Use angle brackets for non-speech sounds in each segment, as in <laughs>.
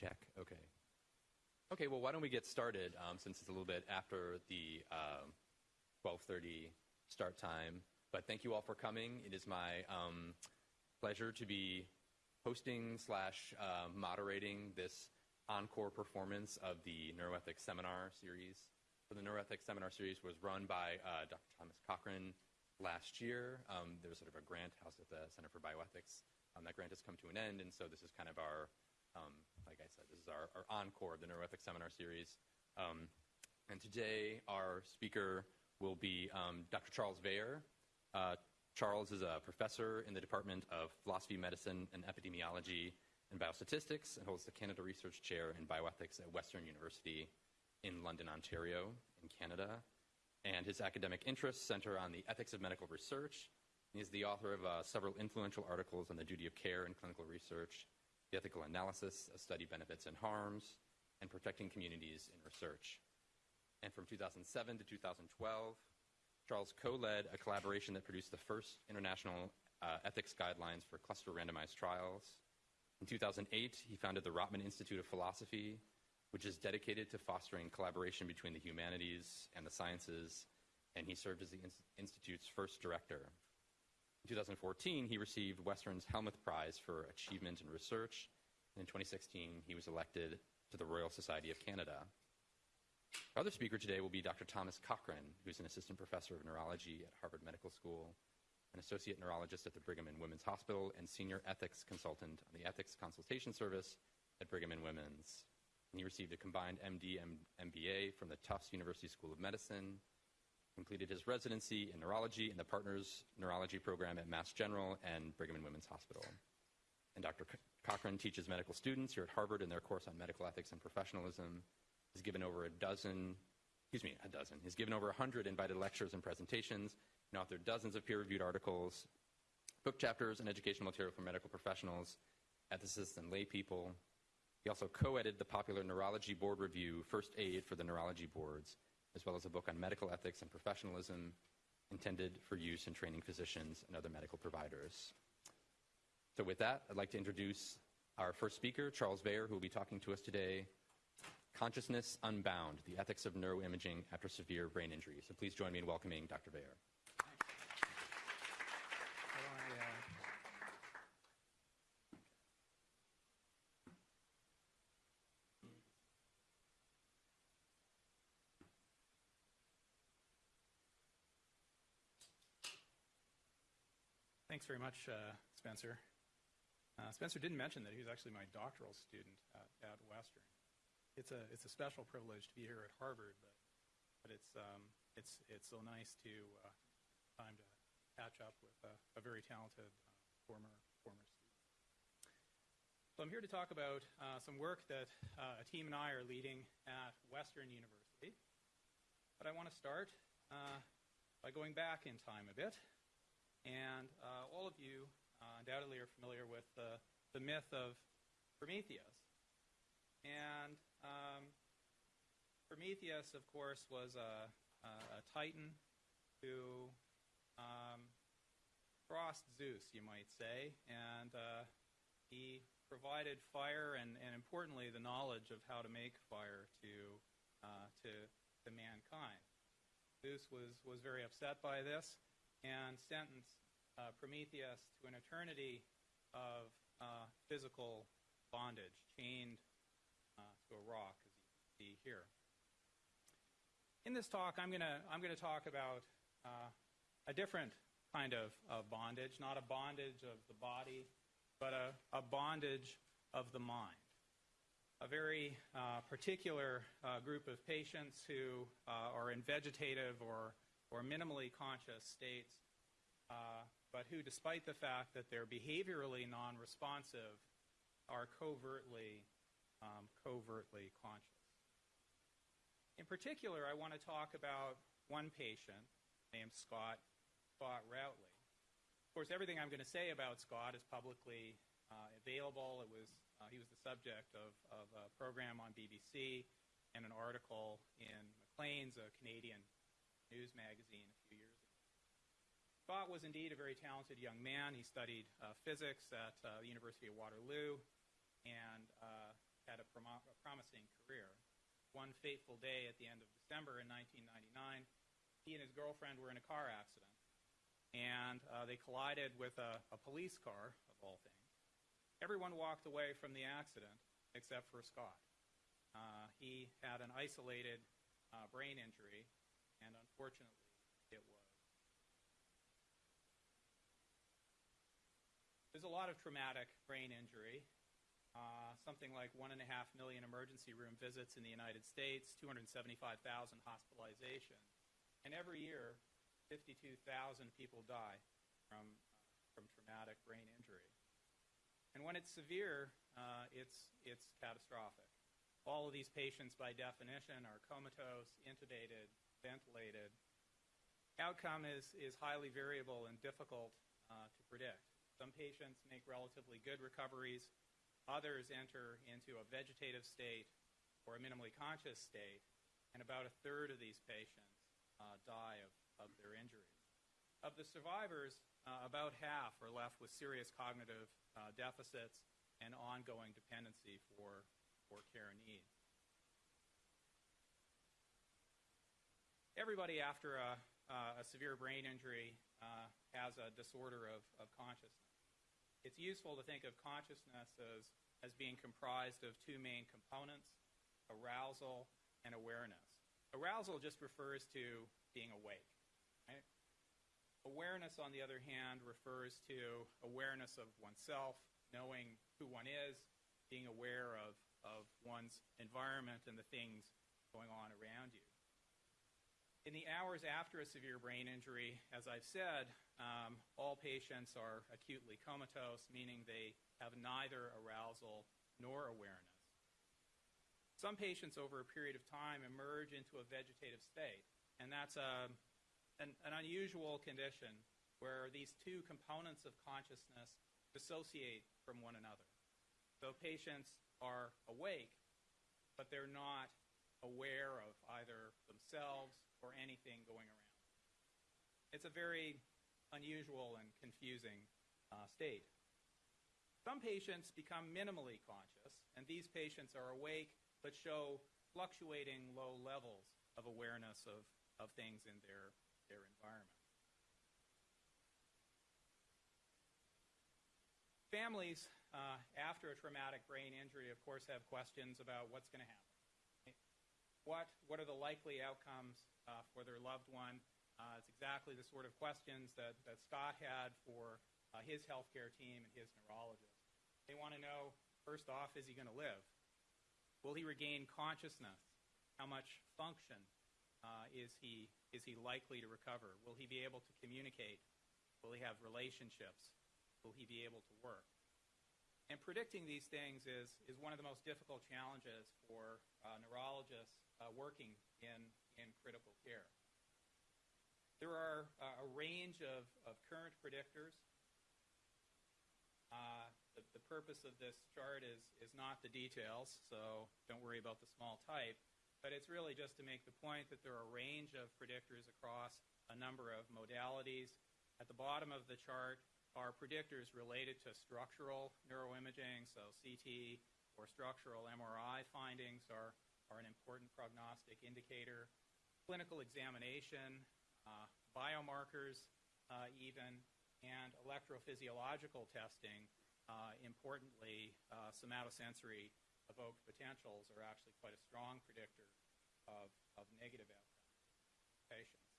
Check. Okay. Okay. Well, why don't we get started? Um, since it's a little bit after the um, 12:30 start time. But thank you all for coming. It is my um, pleasure to be hosting slash uh, moderating this encore performance of the Neuroethics Seminar Series. So the Neuroethics Seminar Series was run by uh, Dr. Thomas Cochrane last year. Um, there was sort of a grant housed at the Center for Bioethics. Um, that grant has come to an end, and so this is kind of our um, like I said, this is our, our encore of the Neuroethics Seminar Series. Um, and today, our speaker will be um, Dr. Charles Weijer. Uh, Charles is a professor in the Department of Philosophy, Medicine, and Epidemiology and Biostatistics and holds the Canada Research Chair in Bioethics at Western University in London, Ontario, in Canada. And his academic interests center on the ethics of medical research. He is the author of uh, several influential articles on the duty of care in clinical research the ethical analysis of study benefits and harms, and protecting communities in research. And from 2007 to 2012, Charles co-led a collaboration that produced the first international uh, ethics guidelines for cluster randomized trials. In 2008, he founded the Rotman Institute of Philosophy, which is dedicated to fostering collaboration between the humanities and the sciences, and he served as the Institute's first director. In 2014, he received Western's Hellmuth Prize for Achievement in Research. And in 2016, he was elected to the Royal Society of Canada. Our other speaker today will be Dr. Thomas Cochrane, who's an assistant professor of neurology at Harvard Medical School, an associate neurologist at the Brigham and Women's Hospital, and senior ethics consultant on the Ethics Consultation Service at Brigham and Women's. And he received a combined MD and MBA from the Tufts University School of Medicine completed his residency in neurology in the Partners Neurology Program at Mass General and Brigham and Women's Hospital. And Dr. Cochrane teaches medical students here at Harvard in their course on medical ethics and professionalism. He's given over a dozen, excuse me, a dozen. He's given over a hundred invited lectures and presentations and authored dozens of peer-reviewed articles, book chapters, and educational material for medical professionals, ethicists, and lay people. He also co-edited the popular Neurology Board Review, First Aid for the Neurology Boards, as well as a book on medical ethics and professionalism intended for use in training physicians and other medical providers. So, with that, I'd like to introduce our first speaker, Charles Weijer, who will be talking to us today Consciousness Unbound The Ethics of Neuroimaging After Severe Brain Injury. So, please join me in welcoming Dr. Weijer. Thanks very much, uh, Spencer. Uh, Spencer didn't mention that he was actually my doctoral student at, at, Western. It's a it's a special privilege to be here at Harvard, but but it's um, it's it's so nice to uh, time to catch up with a, a very talented uh, former former student. So I'm here to talk about uh, some work that uh, a team and I are leading at Western University. But I want to start by going back in time a bit and uh, all of you uh, undoubtedly are familiar with the, the myth of Prometheus. And um, Prometheus, of course, was a, a, titan who um, crossed Zeus, you might say, and uh, he provided fire and, and, importantly, the knowledge of how to make fire to, uh, to, to mankind. Zeus was, was very upset by this and sentenced uh, Prometheus to an eternity of uh, physical bondage, chained uh, to a rock, as you see here. In this talk, I'm going to I'm going to talk about uh, a different kind of, bondage, not a bondage of the body, but a, a bondage of the mind a very uh, particular uh, group of patients who uh, are in vegetative or, or minimally conscious states, uh, but who, despite the fact that they're behaviorally non-responsive, are covertly, um, covertly conscious. In particular, I want to talk about one patient named Scott, Scott Routley. Of course, everything I'm going to say about Scott is publicly uh, available. It was, uh, he was the subject of, of, a program on BBC and an article in Maclean's, a Canadian news magazine, a few years ago. Scott was indeed a very talented young man. He studied uh, physics at uh, the University of Waterloo and uh, had a, promo- a promising career. One fateful day at the end of December in 1999, he and his girlfriend were in a car accident, and uh, they collided with a, a police car, of all things. Everyone walked away from the accident except for Scott. Uh, he had an isolated uh, brain injury, and unfortunately, it was. There's a lot of traumatic brain injury. Uh, something like one and a half million emergency room visits in the United States, 275,000 hospitalizations, and every year, 52,000 people die from from traumatic brain injury. And when it's severe, uh, it's it's catastrophic. All of these patients, by definition, are comatose, intubated, ventilated. Outcome is, is highly variable and difficult uh, to predict. Some patients make relatively good recoveries. Others enter into a vegetative state or a minimally conscious state. And about a third of these patients uh, die of, of their injuries. Of the survivors, uh, about half are left with serious cognitive uh, deficits and ongoing dependency for for care needs. Everybody after a, uh, a severe brain injury uh, has a disorder of, of consciousness. It's useful to think of consciousness as, as being comprised of two main components arousal and awareness. Arousal just refers to being awake. Right? Awareness, on the other hand, refers to awareness of oneself, knowing who one is, being aware of of one's environment and the things going on around you. In the hours after a severe brain injury, as I've said, um, all patients are acutely comatose, meaning they have neither arousal nor awareness. Some patients over a period of time emerge into a vegetative state, and that's a, an, an unusual condition where these two components of consciousness dissociate from one another. So patients are awake, but they're not aware of either themselves or anything going around. It's a very unusual and confusing uh, state. Some patients become minimally conscious, and these patients are awake but show fluctuating low levels of awareness of, of things in their, their environment. Families uh, after a traumatic brain injury, of course, have questions about what's going to happen. What, what are the likely outcomes uh, for their loved one? Uh, it's exactly the sort of questions that, that Scott had for uh, his healthcare team and his neurologist. They want to know, first off, is he going to live? Will he regain consciousness? How much function uh, is, he, is he likely to recover? Will he be able to communicate? Will he have relationships? Will he be able to work? And predicting these things is, is one of the most difficult challenges for uh, neurologists uh, working in, in critical care. There are uh, a range of, of current predictors. Uh, the, the purpose of this chart is, is not the details, so don't worry about the small type, but it's really just to make the point that there are a range of predictors across a number of modalities. At the bottom of the chart, are predictors related to structural neuroimaging, so CT or structural MRI findings are, are an important prognostic indicator. Clinical examination, uh, biomarkers uh, even, and electrophysiological testing, uh, importantly, uh, somatosensory evoked potentials are actually quite a strong predictor of, of negative outcomes patients.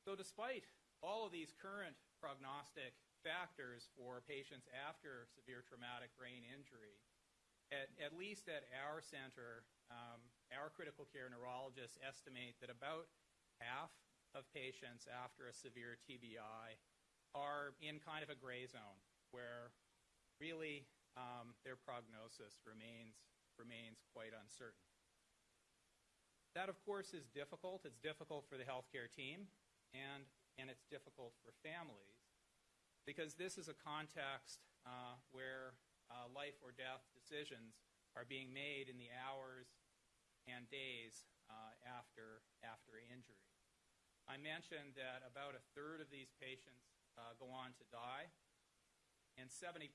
So despite all of these current prognostic factors for patients after severe traumatic brain injury. At, at least at our center, um, our critical care neurologists estimate that about half of patients after a severe TBI are in kind of a gray zone where really um, their prognosis remains, remains quite uncertain. That, of course, is difficult. It's difficult for the healthcare team, and, and it's difficult for families because this is a context uh, where uh, life or death decisions are being made in the hours and days uh, after, after injury. I mentioned that about a third of these patients uh, go on to die, and 70%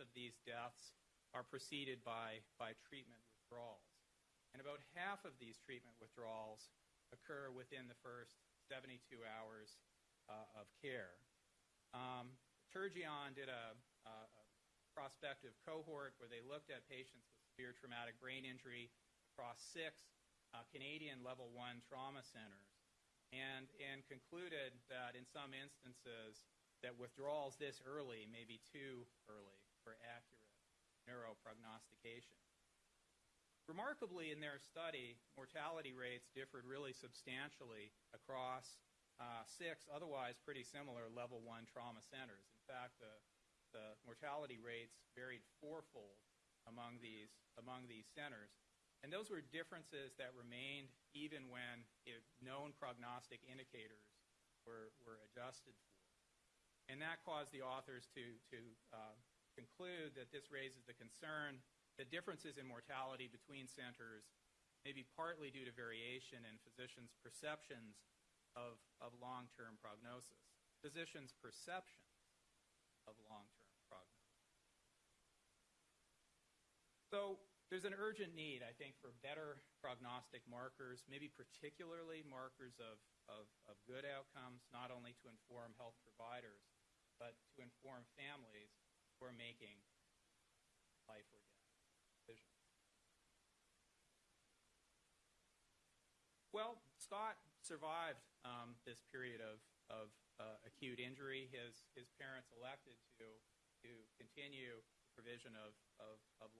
of these deaths are preceded by, by treatment withdrawals. And about half of these treatment withdrawals occur within the first 72 hours uh, of care. Um, Turgeon did a, a, prospective cohort where they looked at patients with severe traumatic brain injury across six uh, Canadian level one trauma centers and, and concluded that in some instances that withdrawals this early may be too early for accurate neuroprognostication. Remarkably, in their study, mortality rates differed really substantially across uh, six otherwise pretty similar level one trauma centers. In fact, the, the mortality rates varied fourfold among these, among these centers. And those were differences that remained even when known prognostic indicators were, were adjusted for. And that caused the authors to, to uh, conclude that this raises the concern that differences in mortality between centers may be partly due to variation in physicians' perceptions of, of long-term prognosis. Physicians' perceptions of long-term prognosis. So there's an urgent need, I think, for better prognostic markers, maybe particularly markers of, of, of good outcomes, not only to inform health providers, but to inform families who are making life or death decisions. Well, Scott survived um, this period of, of uh, acute injury. His, his parents elected to, to continue provision of,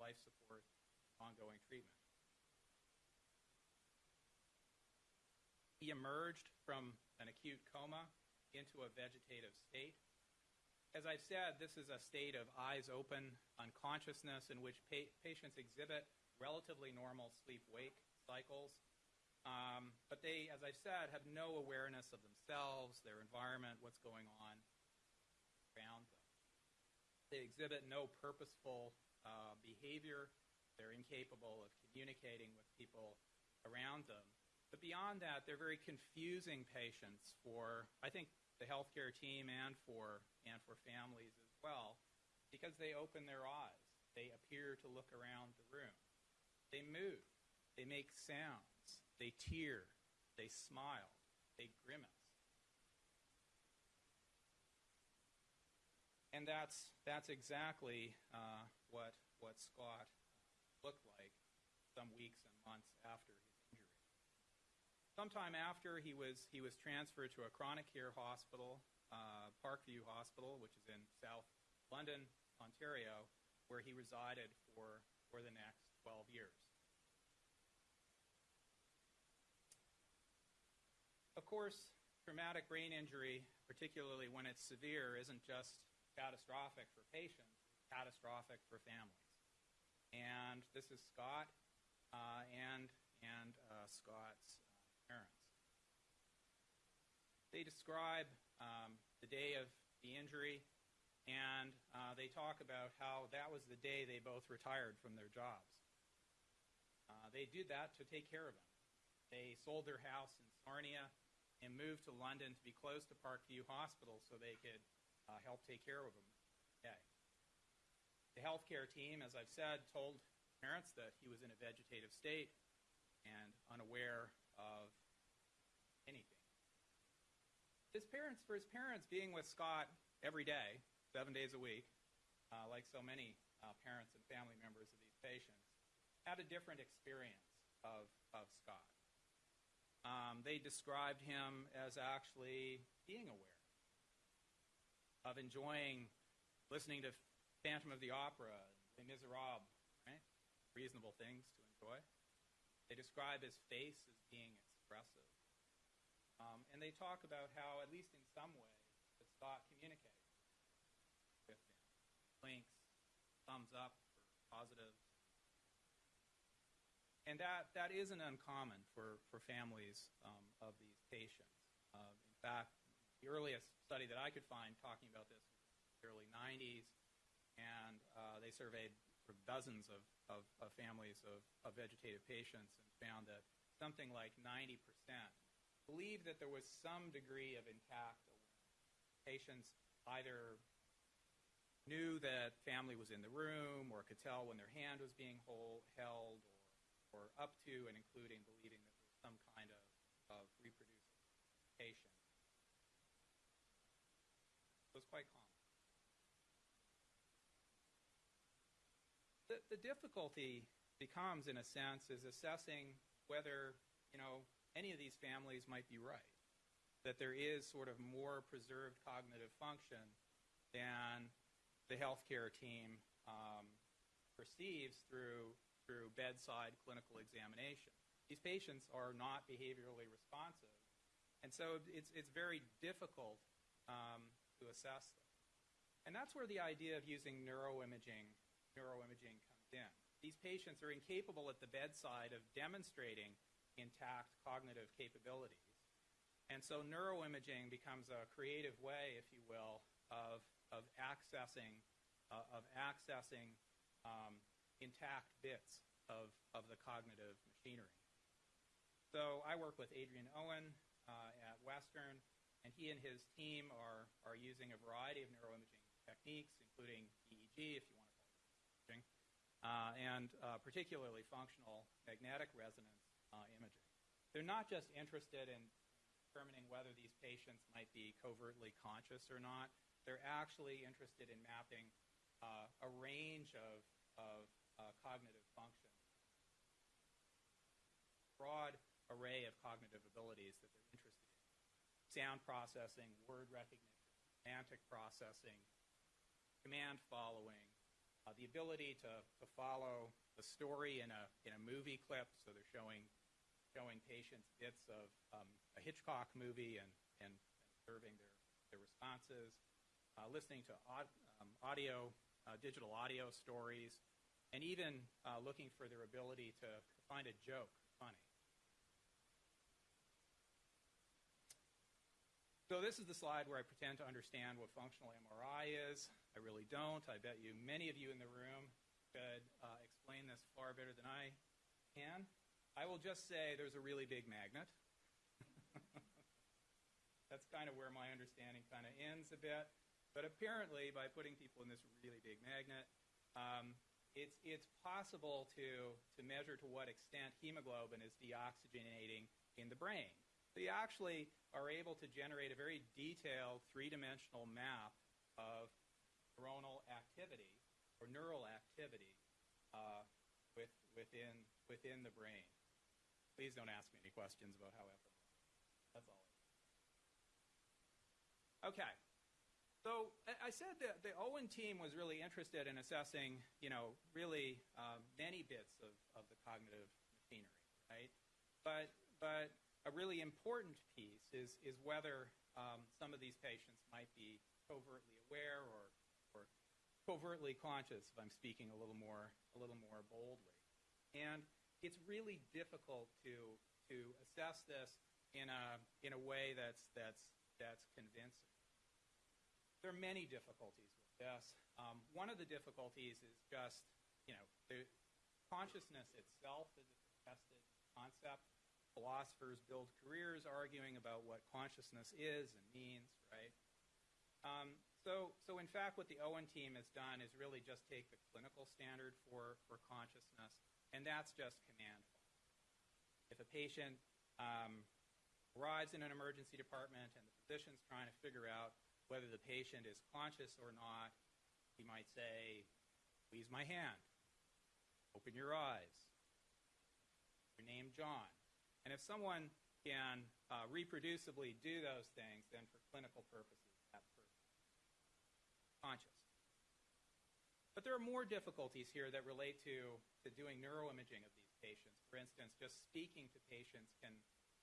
life support ongoing treatment. He emerged from an acute coma into a vegetative state. As I've said, this is a state of eyes open unconsciousness in which pa- patients exhibit relatively normal sleep wake cycles. Um, but they, as I've said, have no awareness of themselves, their environment, what's going on. They exhibit no purposeful uh, behavior. They're incapable of communicating with people around them. But beyond that, they're very confusing patients for, I think, the healthcare team and for, and for families as well, because they open their eyes. They appear to look around the room. They move. They make sounds. They tear. They smile. They grimace. And that's, that's exactly uh, what, what Scott looked like some weeks and months after his injury. Sometime after, he was, he was transferred to a chronic care hospital, uh, Parkview Hospital, which is in South London, Ontario, where he resided for, for the next 12 years. Of course, traumatic brain injury, particularly when it's severe, isn't just catastrophic for patients, catastrophic for families. And this is Scott uh, and, and uh, Scott's uh, parents. They describe um, the day of the injury, and uh, they talk about how that was the day they both retired from their jobs. Uh, they did that to take care of him. They sold their house in Sarnia and moved to London to be close to Parkview Hospital so they could uh, help take care of him. Okay. The healthcare team, as I've said, told parents that he was in a vegetative state and unaware of anything. His parents, for his parents, being with Scott every day, seven days a week, uh, like so many uh, parents and family members of these patients, had a different experience of, of Scott. Um, they described him as actually being aware of enjoying listening to Phantom of the Opera, Les Miserables, right? Reasonable things to enjoy. They describe his face as being expressive. Um, and they talk about how, at least in some way, that Scott communicates with him. Blinks, thumbs up for positive. And that, that isn't uncommon for, for families um, of these patients. Uh, in fact, the earliest study that I could find talking about this was the early 90s, and uh, they surveyed dozens of, of, of families of, of vegetative patients and found that something like 90% believed that there was some degree of intact awareness. Patients either knew that family was in the room or could tell when their hand was being hold, held or, or up to and including believing that there was some kind of, of reproducibility. It was quite common. The, the difficulty becomes, in a sense, is assessing whether, you know, any of these families might be right. That there is sort of more preserved cognitive function than the healthcare team um, perceives through, through bedside clinical examination. These patients are not behaviorally responsive, and so it's, it's very difficult um, to assess them. And that's where the idea of using neuroimaging, neuroimaging comes in. These patients are incapable at the bedside of demonstrating intact cognitive capabilities. And so neuroimaging becomes a creative way, if you will, of of accessing uh, of accessing um, intact bits of, of the cognitive machinery. So I work with Adrian Owen uh, at Western, and he and his team are, are using a variety of neuroimaging techniques, including EEG, if you want to call it imaging, uh, and uh, particularly functional magnetic resonance uh, imaging. They're not just interested in determining whether these patients might be covertly conscious or not, they're actually interested in mapping uh, a range of, of uh, cognitive functions, broad array of cognitive abilities that. Sound processing, word recognition, semantic processing, command following, uh, the ability to, to follow the story in a, in a movie clip, so they're showing, showing patients bits of um, a Hitchcock movie and, and, observing their, their responses, uh, listening to um, audio, uh, digital audio stories, and even uh, looking for their ability to find a joke funny. So this is the slide where I pretend to understand what functional MRI is. I really don't. I bet you many of you in the room could uh, explain this far better than I can. I will just say there's a really big magnet. <laughs> That's kind of where my understanding kind of ends a bit. But apparently, by putting people in this really big magnet, um, it's, it's possible to, to measure to what extent hemoglobin is deoxygenating in the brain. So you actually are able to generate a very detailed three-dimensional map of neuronal activity or neural activity uh, with, within, within the brain. Please don't ask me any questions about how fMRI. That's all. Okay. So I said that the Owen team was really interested in assessing, you know, really uh, many bits of, of the cognitive machinery, right? But but a really important piece is is whether um, some of these patients might be covertly aware or or covertly conscious. If I'm speaking a little more a little more boldly, and it's really difficult to to assess this in a in a way that's that's that's convincing. There are many difficulties with this. Um, one of the difficulties is just, you know, the consciousness itself is a contested concept. Philosophers build careers arguing about what consciousness is and means, right? Um, so, so in fact, what the Owen team has done is really just take the clinical standard for, for consciousness, and that's just command. If a patient um, arrives in an emergency department and the physician's trying to figure out whether the patient is conscious or not, he might say, Squeeze my hand. Open your eyes. Your name, John. And if someone can uh, reproducibly do those things, then for clinical purposes, that person is conscious. But there are more difficulties here that relate to, to doing neuroimaging of these patients. For instance, just speaking to patients can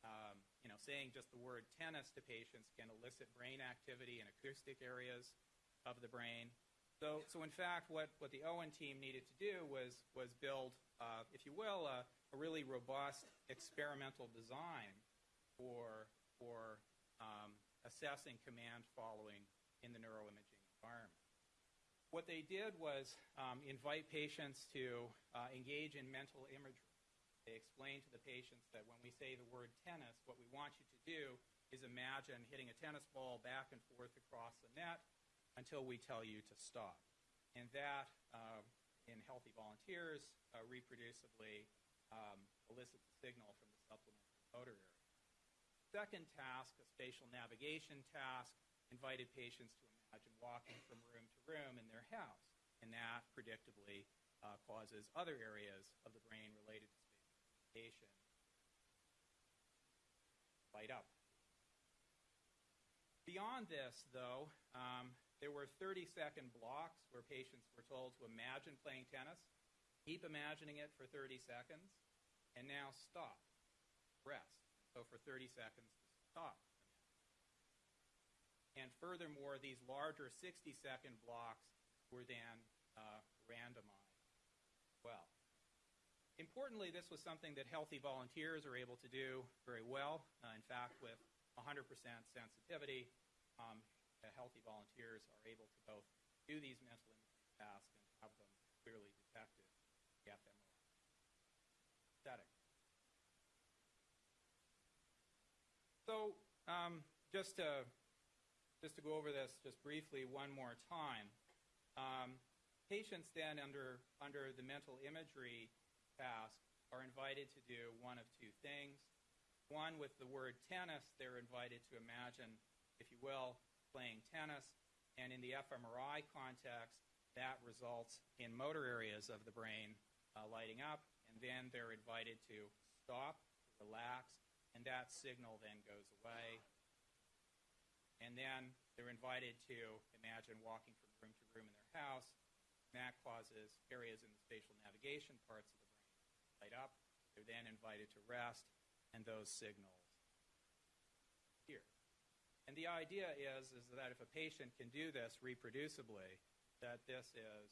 um, you know, saying just the word tennis to patients can elicit brain activity in acoustic areas of the brain. So, so in fact, what, what the Owen team needed to do was, was build, uh, if you will, a, a, really robust experimental design for, for um, assessing command following in the neuroimaging environment. What they did was um, invite patients to uh, engage in mental imagery. They explained to the patients that when we say the word tennis, what we want you to do is imagine hitting a tennis ball back and forth across the net until we tell you to stop. and that uh, in healthy volunteers uh, reproducibly um, elicits a signal from the supplementary motor area. Second task, a spatial navigation task, invited patients to imagine walking from room to room in their house, and that predictably uh, causes other areas of the brain related to spatial navigation light up. Beyond this, though, um, there were 30 second blocks where patients were told to imagine playing tennis, keep imagining it for 30 seconds, and now stop, rest. So for 30 seconds, stop. And furthermore, these larger 60 second blocks were then uh, randomized well. Importantly, this was something that healthy volunteers are able to do very well. Uh, in fact, with 100% sensitivity, um, healthy volunteers are able to both do these mental imaging tasks and have them clearly detected setting. So um, just to just to go over this just briefly one more time, um, patients then under under the mental imagery task are invited to do one of two things. One, with the word tennis, they're invited to imagine, if you will, playing tennis. And in the fMRI context, that results in motor areas of the brain uh, lighting up. And then they're invited to stop, relax, and that signal then goes away. And then they're invited to imagine walking from room to room in their house. And that causes areas in the spatial navigation parts of the brain light up. They're then invited to rest, and those signals. And the idea is, is that if a patient can do this reproducibly, that this is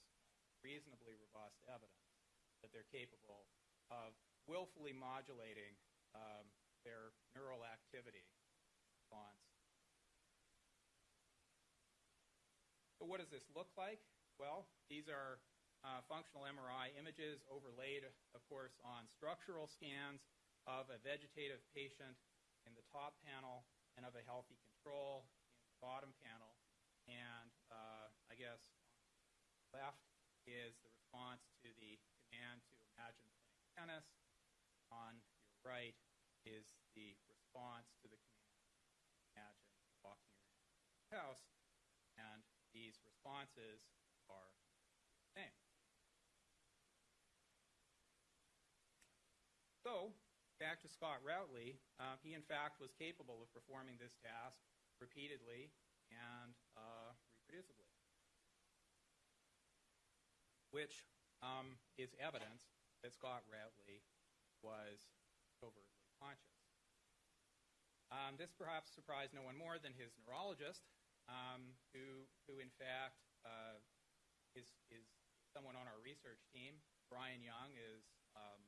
reasonably robust evidence that they're capable of willfully modulating um, their neural activity response. So what does this look like? Well, these are uh, functional MRI images overlaid, of course, on structural scans of a vegetative patient in the top panel and of a healthy control in the bottom panel. And uh, I guess left is the response to the command to imagine playing tennis. On your right is the response to the command to imagine walking the house. And these responses are the same. So, back to Scott Routley, uh, he in fact was capable of performing this task repeatedly and uh, reproducibly, which um, is evidence that Scott Routley was covertly conscious. Um, this perhaps surprised no one more than his neurologist, um, who, who in fact uh, is, is someone on our research team. Bryan Young is um,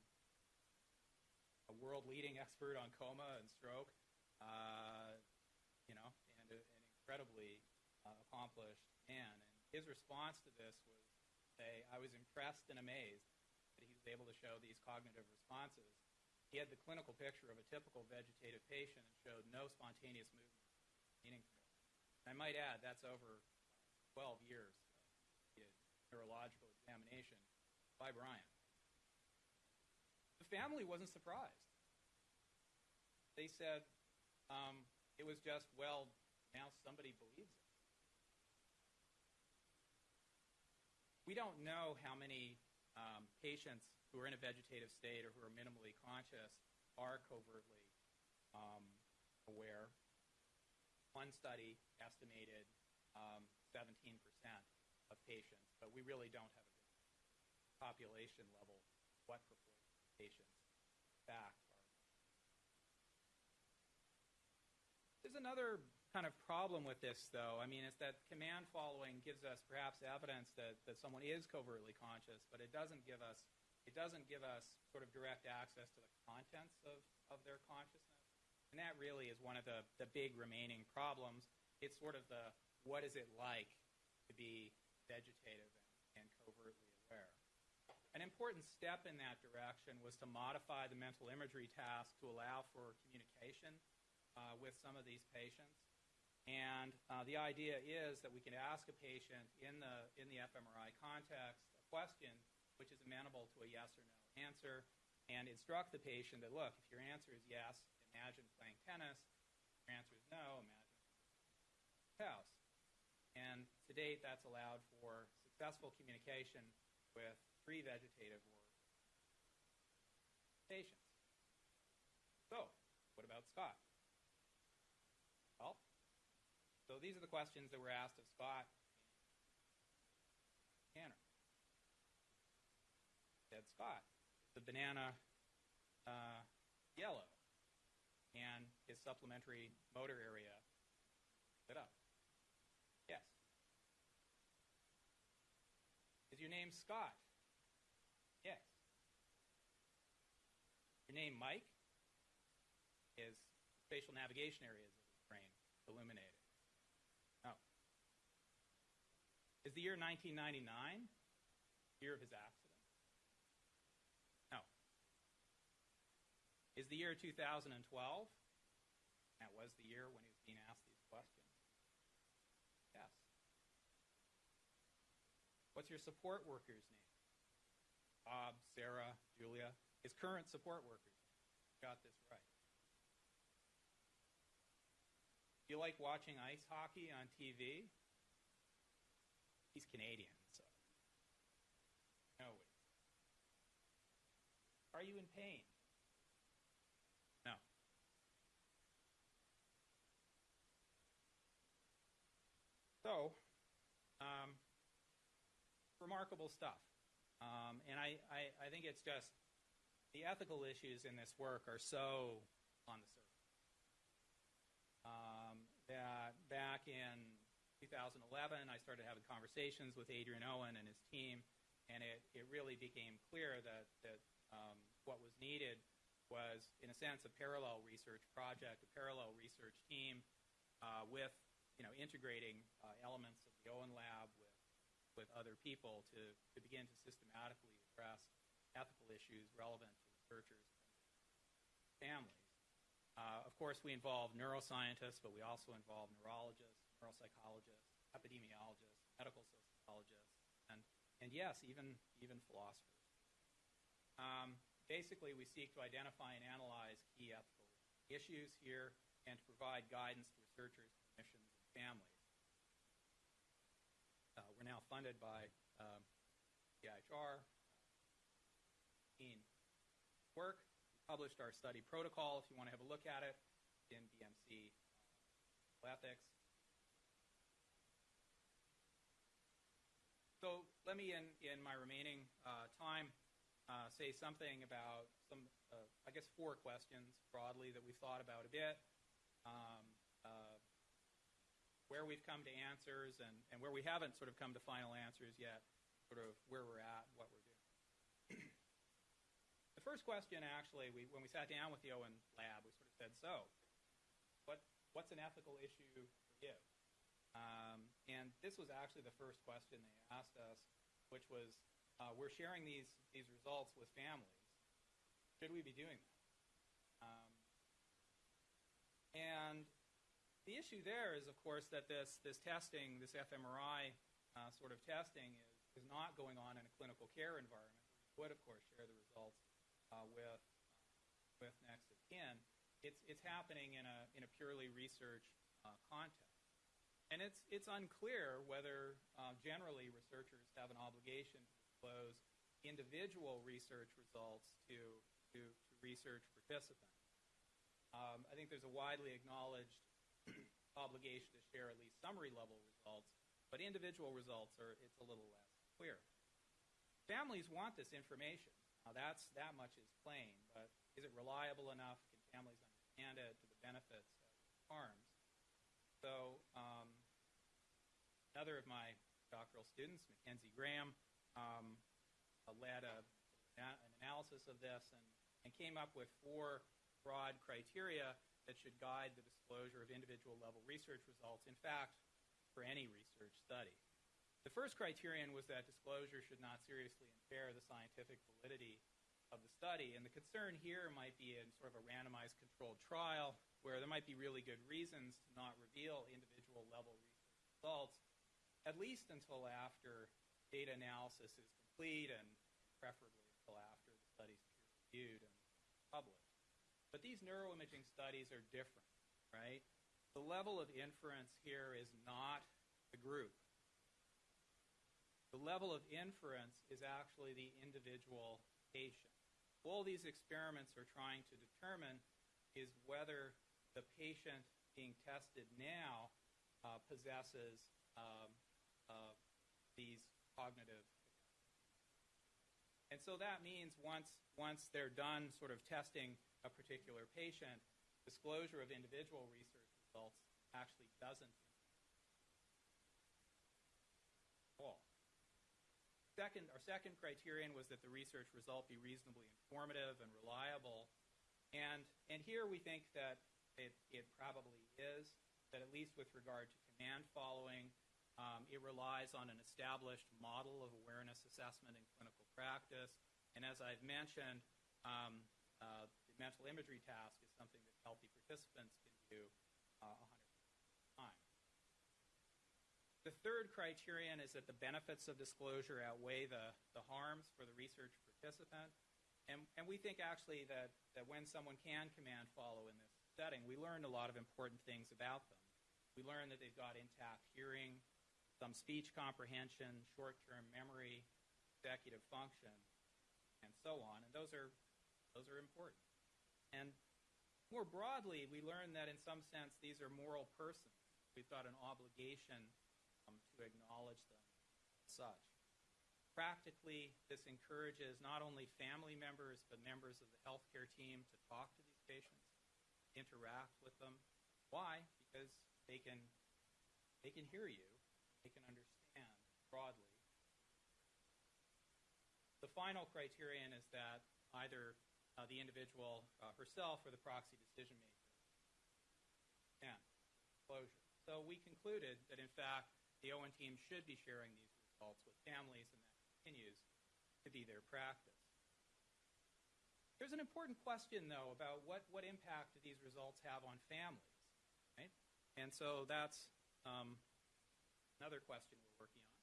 a world-leading expert on coma and stroke, uh, you know, and a, an incredibly uh, accomplished man. And his response to this was say, I was impressed and amazed that he was able to show these cognitive responses. He had the clinical picture of a typical vegetative patient and showed no spontaneous movement meaningful. And I might add, that's over 12 years of neurological examination by Bryan. The family wasn't surprised. They said um, it was just, well, now somebody believes it. We don't know how many um, patients who are in a vegetative state or who are minimally conscious are covertly um, aware. One study estimated um, 17% of patients, but we really don't have a population level what proportion of patients in fact are. Another kind of problem with this, though. I mean, it's that command following gives us perhaps evidence that, that someone is covertly conscious, but it doesn't give us it doesn't give us sort of direct access to the contents of, of their consciousness. And that really is one of the, the big remaining problems. It's sort of the what is it like to be vegetative and, and covertly aware. An important step in that direction was to modify the mental imagery task to allow for communication uh, with some of these patients. And uh, the idea is that we can ask a patient in the, in the fMRI context a question which is amenable to a yes or no answer and instruct the patient that, look, if your answer is yes, imagine playing tennis. If your answer is no, imagine house. And to date, that's allowed for successful communication with three vegetative or patients. So, what about Scott? Well, so these are the questions that were asked of Scott Tanner. Said Scott, the banana uh, yellow, and his supplementary motor area lit up. Yes. Is your name Scott? Yes. Your name Mike? Is spatial navigation areas of his brain illuminated? No. Is the year 1999 year of his accident? No. Is the year 2012? That was the year when he was being asked these questions. Yes. What's your support worker's name? Bob, Sarah, Julia. His current support workers. Got this right. Do you like watching ice hockey on TV? He's Canadian, so. No. Are you in pain? No. So, um, remarkable stuff. Um, and I, I, I think it's just the ethical issues in this work are so on the surface. Um, that back in 2011, I started having conversations with Adrian Owen and his team, and it, it really became clear that, that um, what was needed was, in a sense, a parallel research project, a parallel research team uh, with, you know, integrating uh, elements of the Owen lab with, with other people to, to begin to systematically address ethical issues relevant to researchers and families. Uh, of course, we involve neuroscientists, but we also involve neurologists, neuropsychologists, epidemiologists, medical sociologists, and, and yes, even, even philosophers. Um, basically, we seek to identify and analyze key ethical issues here and to provide guidance to researchers, clinicians, and families. Uh, we're now funded by um, CIHR, in work published our study protocol if you want to have a look at it in BMC uh, Ethics. So let me, in, in my remaining uh, time, uh, say something about some, uh, I guess, four questions broadly that we've thought about a bit, um, uh, where we've come to answers, and, and where we haven't sort of come to final answers yet, sort of where we're at, what we're doing. The first question, actually, we, when we sat down with the Owen lab, we sort of said, so, what, what's an ethical issue for you? Um, and this was actually the first question they asked us, which was, uh, we're sharing these, these results with families. Should we be doing that? Um, and the issue there is, of course, that this, this testing, this fMRI uh, sort of testing, is, is not going on in a clinical care environment. We would, of course, share the results uh, with with next of kin, it's it's happening in a in a purely research uh, context, and it's it's unclear whether uh, generally researchers have an obligation to disclose individual research results to to, to research participants. Um, I think there's a widely acknowledged <clears throat> obligation to share at least summary level results, but individual results are it's a little less clear. Families want this information. Now that's that much is plain, but is it reliable enough? Can families understand it to the benefits of harms? So um, another of my doctoral students, Mackenzie Graham, um, led a, an analysis of this and, and came up with four broad criteria that should guide the disclosure of individual level research results. In fact, for any research study. The first criterion was that disclosure should not seriously impair the scientific validity of the study. And the concern here might be in sort of a randomized controlled trial where there might be really good reasons to not reveal individual level research results, at least until after data analysis is complete and preferably until after the study's peer-reviewed and published. But these neuroimaging studies are different, right? The level of inference here is not the group. The level of inference is actually the individual patient. All these experiments are trying to determine is whether the patient being tested now uh, possesses um, uh, these cognitive. And so that means once, once they're done sort of testing a particular patient, disclosure of individual research results actually doesn't all. Second, our second criterion was that the research result be reasonably informative and reliable. And, and here we think that it, it probably is, that at least with regard to command following, it relies on an established model of awareness assessment in clinical practice. And as I've mentioned, um, uh, the mental imagery task is something that healthy participants can do uh, 100 times. The third criterion is that the benefits of disclosure outweigh the, the harms for the research participant. And, and we think actually that, that when someone can command follow in this setting, we learned a lot of important things about them. We learned that they've got intact hearing, some speech comprehension, short-term memory, executive function, and so on. And those are, those are important. And more broadly, we learn that in some sense these are moral persons. We've got an obligation um, to acknowledge them as such. Practically, this encourages not only family members but members of the healthcare team to talk to these patients, interact with them. Why? Because they can, they can hear you they can understand broadly. The final criterion is that either uh, the individual uh, herself or the proxy decision maker can closure. So we concluded that in fact the Owen team should be sharing these results with families and that continues to be their practice. There's an important question though about what, what impact do these results have on families, right? And so that's um, Another question we're working on.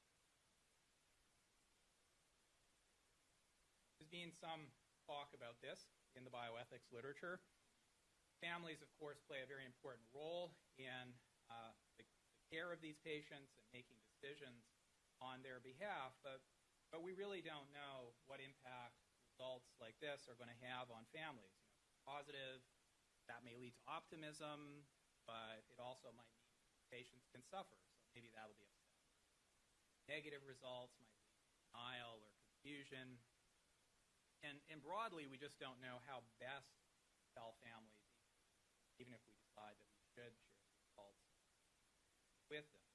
There's been some talk about this in the bioethics literature. Families, of course, play a very important role in uh, the, the care of these patients and making decisions on their behalf, but, but we really don't know what impact results like this are going to have on families. You know, positive, that may lead to optimism, but it also might mean patients can suffer maybe that'll be upset. Negative results might be denial or confusion. And, and broadly, we just don't know how best to tell families, even if we decide that we should share results with them.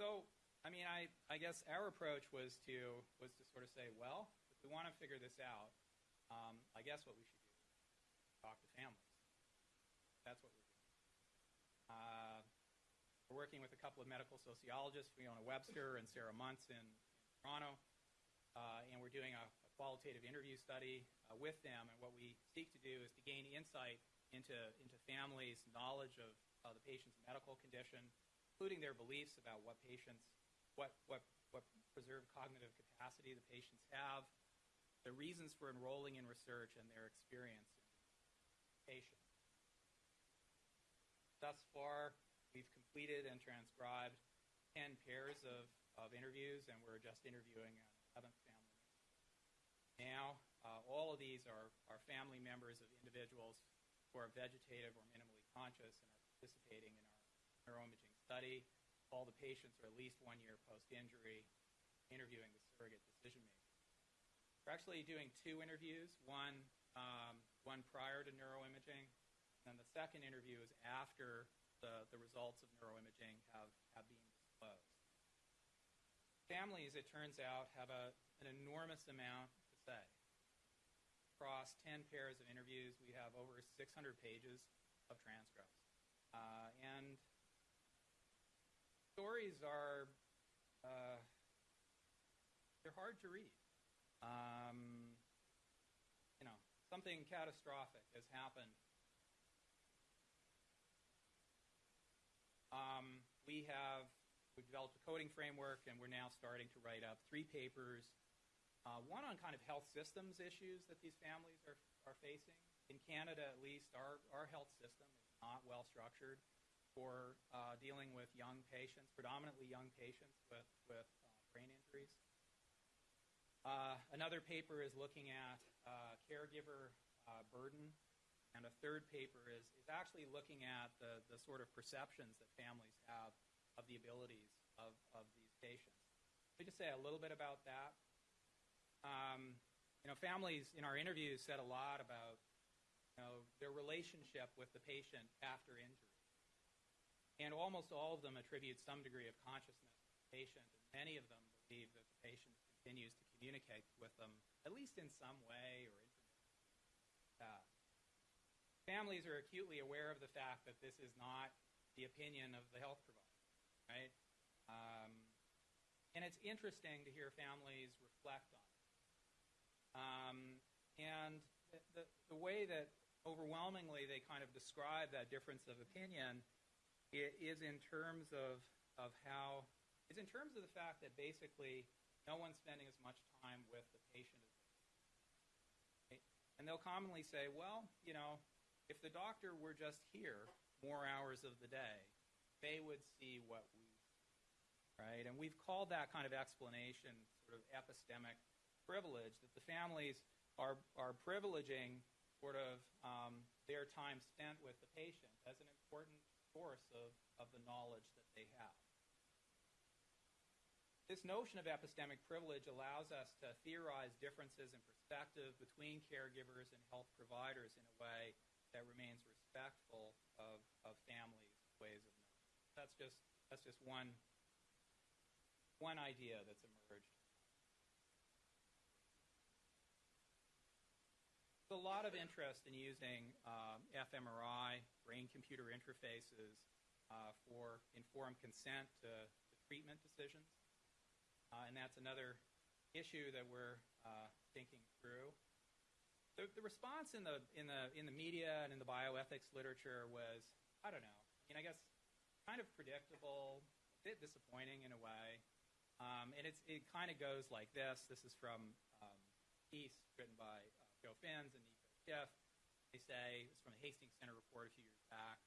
So, I mean, I, I guess our approach was to, was to sort of say, well, if we want to figure this out, um, I guess what we should do is talk to families. That's what. Uh, we're working with a couple of medical sociologists, Fiona Webster and Sarah Munce in, in Toronto, uh, and we're doing a, a, qualitative interview study uh, with them. And what we seek to do is to gain insight into, into families' knowledge of uh, the patient's medical condition, including their beliefs about what patients, what, what, what preserved cognitive capacity the patients have, the reasons for enrolling in research, and their experience in patients. Thus far, We've completed and transcribed 10 pairs of, of interviews, and we're just interviewing an 11th family. Now, uh, all of these are, are family members of individuals who are vegetative or minimally conscious and are participating in our neuroimaging study. All the patients are at least one year post-injury, interviewing the surrogate decision maker. We're actually doing two interviews, one, um, one prior to neuroimaging, and the second interview is after the, the results of neuroimaging have, have been disclosed. Families, it turns out, have a, an enormous amount to say. Across 10 pairs of interviews, we have over 600 pages of transcripts. Uh, and stories are, uh, they're hard to read. Um, you know, something catastrophic has happened um, we have we've developed a coding framework, and we're now starting to write up three papers. Uh, one on kind of health systems issues that these families are, are facing. In Canada, at least, our, our health system is not well structured for uh, dealing with young patients, predominantly young patients with, with uh, brain injuries. Uh, another paper is looking at uh, caregiver uh, burden. And a third paper is, is actually looking at the, the sort of perceptions that families have of the abilities of, of these patients. Let me just say a little bit about that. Um, you know, families in our interviews said a lot about you know, their relationship with the patient after injury. And almost all of them attribute some degree of consciousness to the patient, and many of them believe that the patient continues to communicate with them, at least in some way or families are acutely aware of the fact that this is not the opinion of the health provider, right? Um, and it's interesting to hear families reflect on it. Um, and the, the, the way that overwhelmingly they kind of describe that difference of opinion is in terms of, of how, is in terms of the fact that basically no one's spending as much time with the patient right? And they'll commonly say, well, you know, if the doctor were just here more hours of the day, they would see what we right? And we've called that kind of explanation sort of epistemic privilege, that the families are, are privileging sort of um, their time spent with the patient as an important source of, of the knowledge that they have. This notion of epistemic privilege allows us to theorize differences in perspective between caregivers and health providers in a way that remains respectful of, of families' ways of knowing. That's just, that's just one, one idea that's emerged. There's a lot of interest in using um, fMRI, brain-computer interfaces, uh, for informed consent to, to treatment decisions. Uh, and that's another issue that we're uh, thinking through. The, the response in the, in, the, in the media and in the bioethics literature was, I don't know, I mean, I guess kind of predictable, a bit disappointing in a way. Um, and it's, it kind of goes like this. This is from um, piece written by uh, Joe Fins and Nico Schiff. They say, it's from the Hastings Center report a few years back.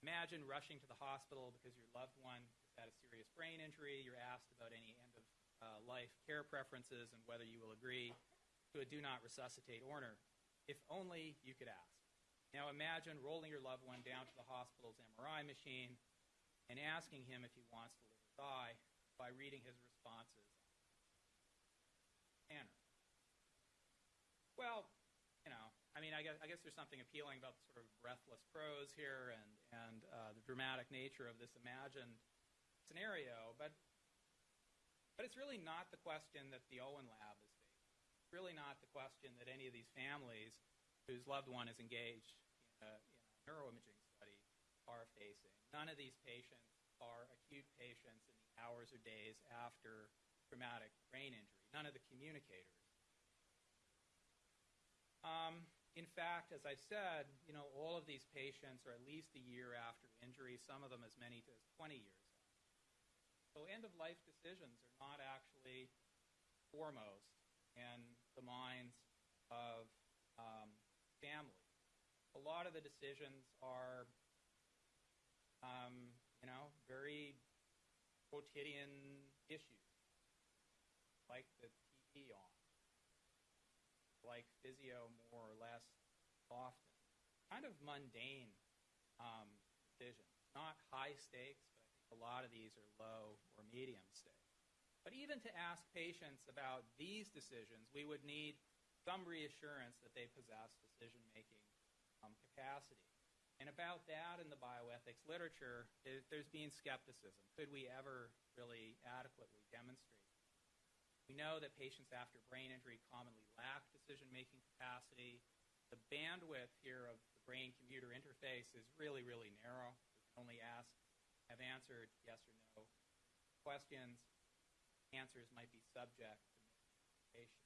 Imagine rushing to the hospital because your loved one has had a serious brain injury. You're asked about any end of uh, life care preferences and whether you will agree to a do not resuscitate order. If only you could ask. Now imagine rolling your loved one down to the hospital's MRI machine and asking him if he wants to live or die by reading his responses. Manner. Well, you know, I mean, I guess, I guess there's something appealing about the sort of breathless prose here and, and uh, the dramatic nature of this imagined scenario, but, but it's really not the question that the Owen Lab is really not the question that any of these families whose loved one is engaged in a, in a neuroimaging study are facing. None of these patients are acute patients in the hours or days after traumatic brain injury. None of the communicators. Um, in fact, as I said, you know, all of these patients are at least a year after injury, some of them as many as 20 years. So end-of-life decisions are not actually foremost in the minds of um, families. A lot of the decisions are, um, you know, very quotidian issues, like the TV on like physio more or less often. Kind of mundane um, decisions, not high stakes, but I think a lot of these are low or medium stakes. But even to ask patients about these decisions, we would need some reassurance that they possess decision making um, capacity. And about that in the bioethics literature, there, there's been skepticism. Could we ever really adequately demonstrate? We know that patients after brain injury commonly lack decision-making capacity. The bandwidth here of the brain-computer interface is really, really narrow. We can only ask, have answered yes or no questions. Answers might be subject to misinterpretation.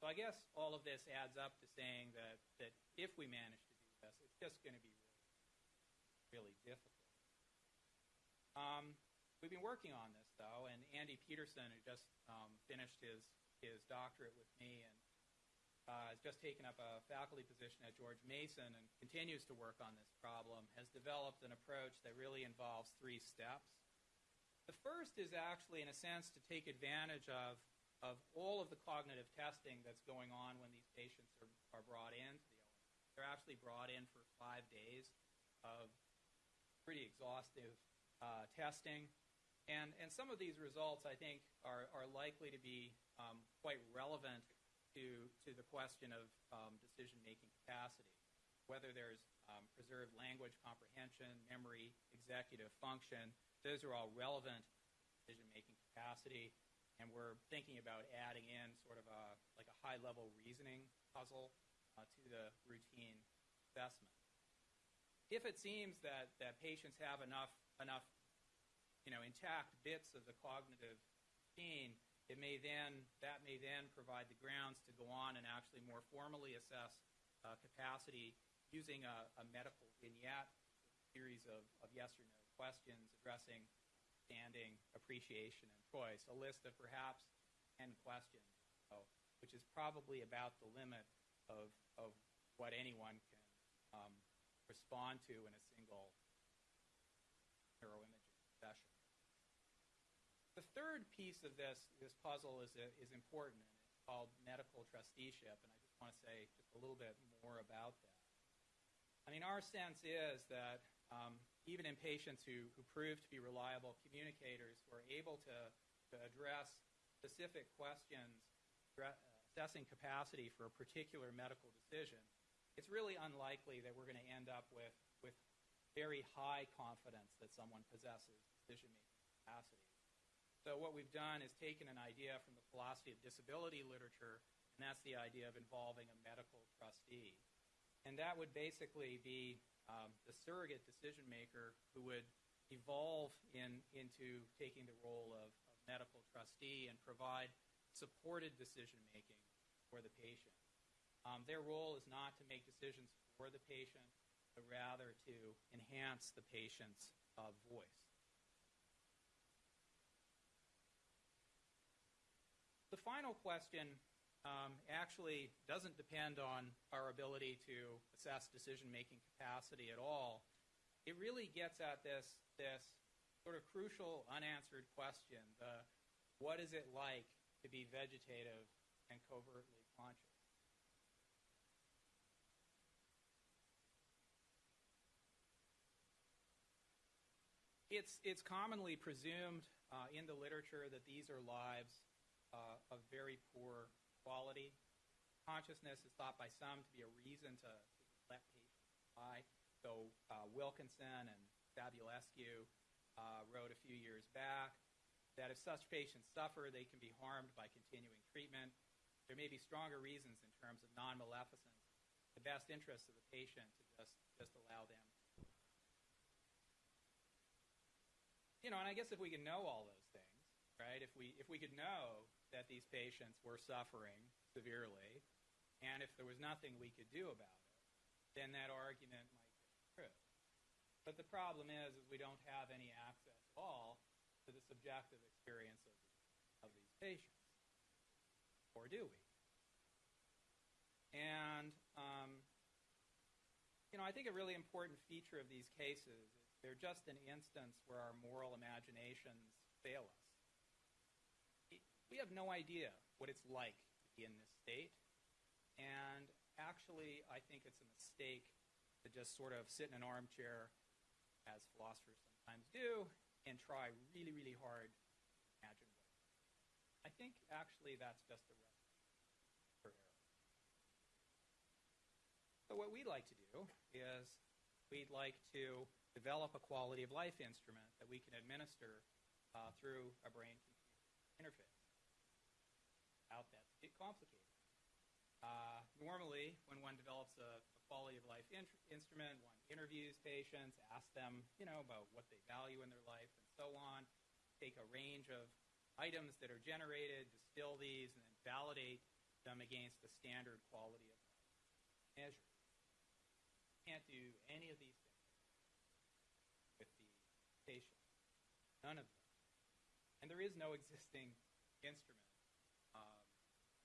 So I guess all of this adds up to saying that, that if we manage to do this, it's just going to be really, really difficult. Um, we've been working on this, though, and Andy Peterson, who just um, finished his, his doctorate with me and uh, has just taken up a faculty position at George Mason and continues to work on this problem, has developed an approach that really involves three steps. The first is actually, in a sense, to take advantage of, of all of the cognitive testing that's going on when these patients are, are brought in They're actually brought in for five days of pretty exhaustive uh, testing. And, and some of these results, I think, are, are likely to be um, quite relevant to, to the question of um, decision-making capacity, whether there's um, preserved language comprehension, memory, executive function. Those are all relevant decision-making capacity, and we're thinking about adding in sort of a like a high-level reasoning puzzle uh, to the routine assessment. If it seems that, that patients have enough enough you know intact bits of the cognitive gene it may then that may then provide the grounds to go on and actually more formally assess uh, capacity using a, a, medical vignette, series of, of yes or no questions addressing standing, appreciation, and choice, a list of perhaps 10 questions, so, which is probably about the limit of, of what anyone can um, respond to in a single neuroimaging session. The third piece of this, this puzzle is, is important, and it's called medical trusteeship, and I just want to say just a little bit more about that. I mean, our sense is that um, even in patients who, who prove to be reliable communicators who are able to, to address specific questions, assessing capacity for a particular medical decision, it's really unlikely that we're going to end up with, with very high confidence that someone possesses decision-making capacity. So what we've done is taken an idea from the philosophy of disability literature, and that's the idea of involving a medical trustee. And that would basically be the surrogate decision maker who would evolve in, into taking the role of, of medical trustee and provide supported decision making for the patient. Um, their role is not to make decisions for the patient, but rather to enhance the patient's uh, voice. The final question um, actually doesn't depend on our ability to assess decision-making capacity at all. It really gets at this, this sort of crucial unanswered question, the what is it like to be vegetative and covertly conscious? It's, it's commonly presumed uh, in the literature that these are lives uh, of very poor quality. Consciousness is thought by some to be a reason to, let patients die. So uh, Wilkinson and Savulescu uh, wrote a few years back that if such patients suffer, they can be harmed by continuing treatment. There may be stronger reasons in terms of non-maleficence, the best interests of the patient to just, just allow them. You know, and I guess if we can know all those things, right, if we, if we could know that these patients were suffering severely, and if there was nothing we could do about it, then that argument might be true. But the problem is, is we don't have any access at all to the subjective experience of, of these patients. Or do we? And, um, you know, I think a really important feature of these cases is they're just an instance where our moral imaginations fail us we have no idea what it's like to be in this state. And actually, I think it's a mistake to just sort of sit in an armchair, as philosophers sometimes do, and try really, really hard to imagine what. I think actually that's just a recipe for error. So what we'd like to do is we'd like to develop a quality of life instrument that we can administer uh, through a brain-computer interface out that get complicated. Uh, normally, when one develops a, a quality of life in- instrument, one interviews patients, asks them, you know, about what they value in their life and so on, take a range of items that are generated, distill these, and then validate them against the standard quality of life measure. Can't do any of these things with the patient. none of them. And there is no existing instrument um,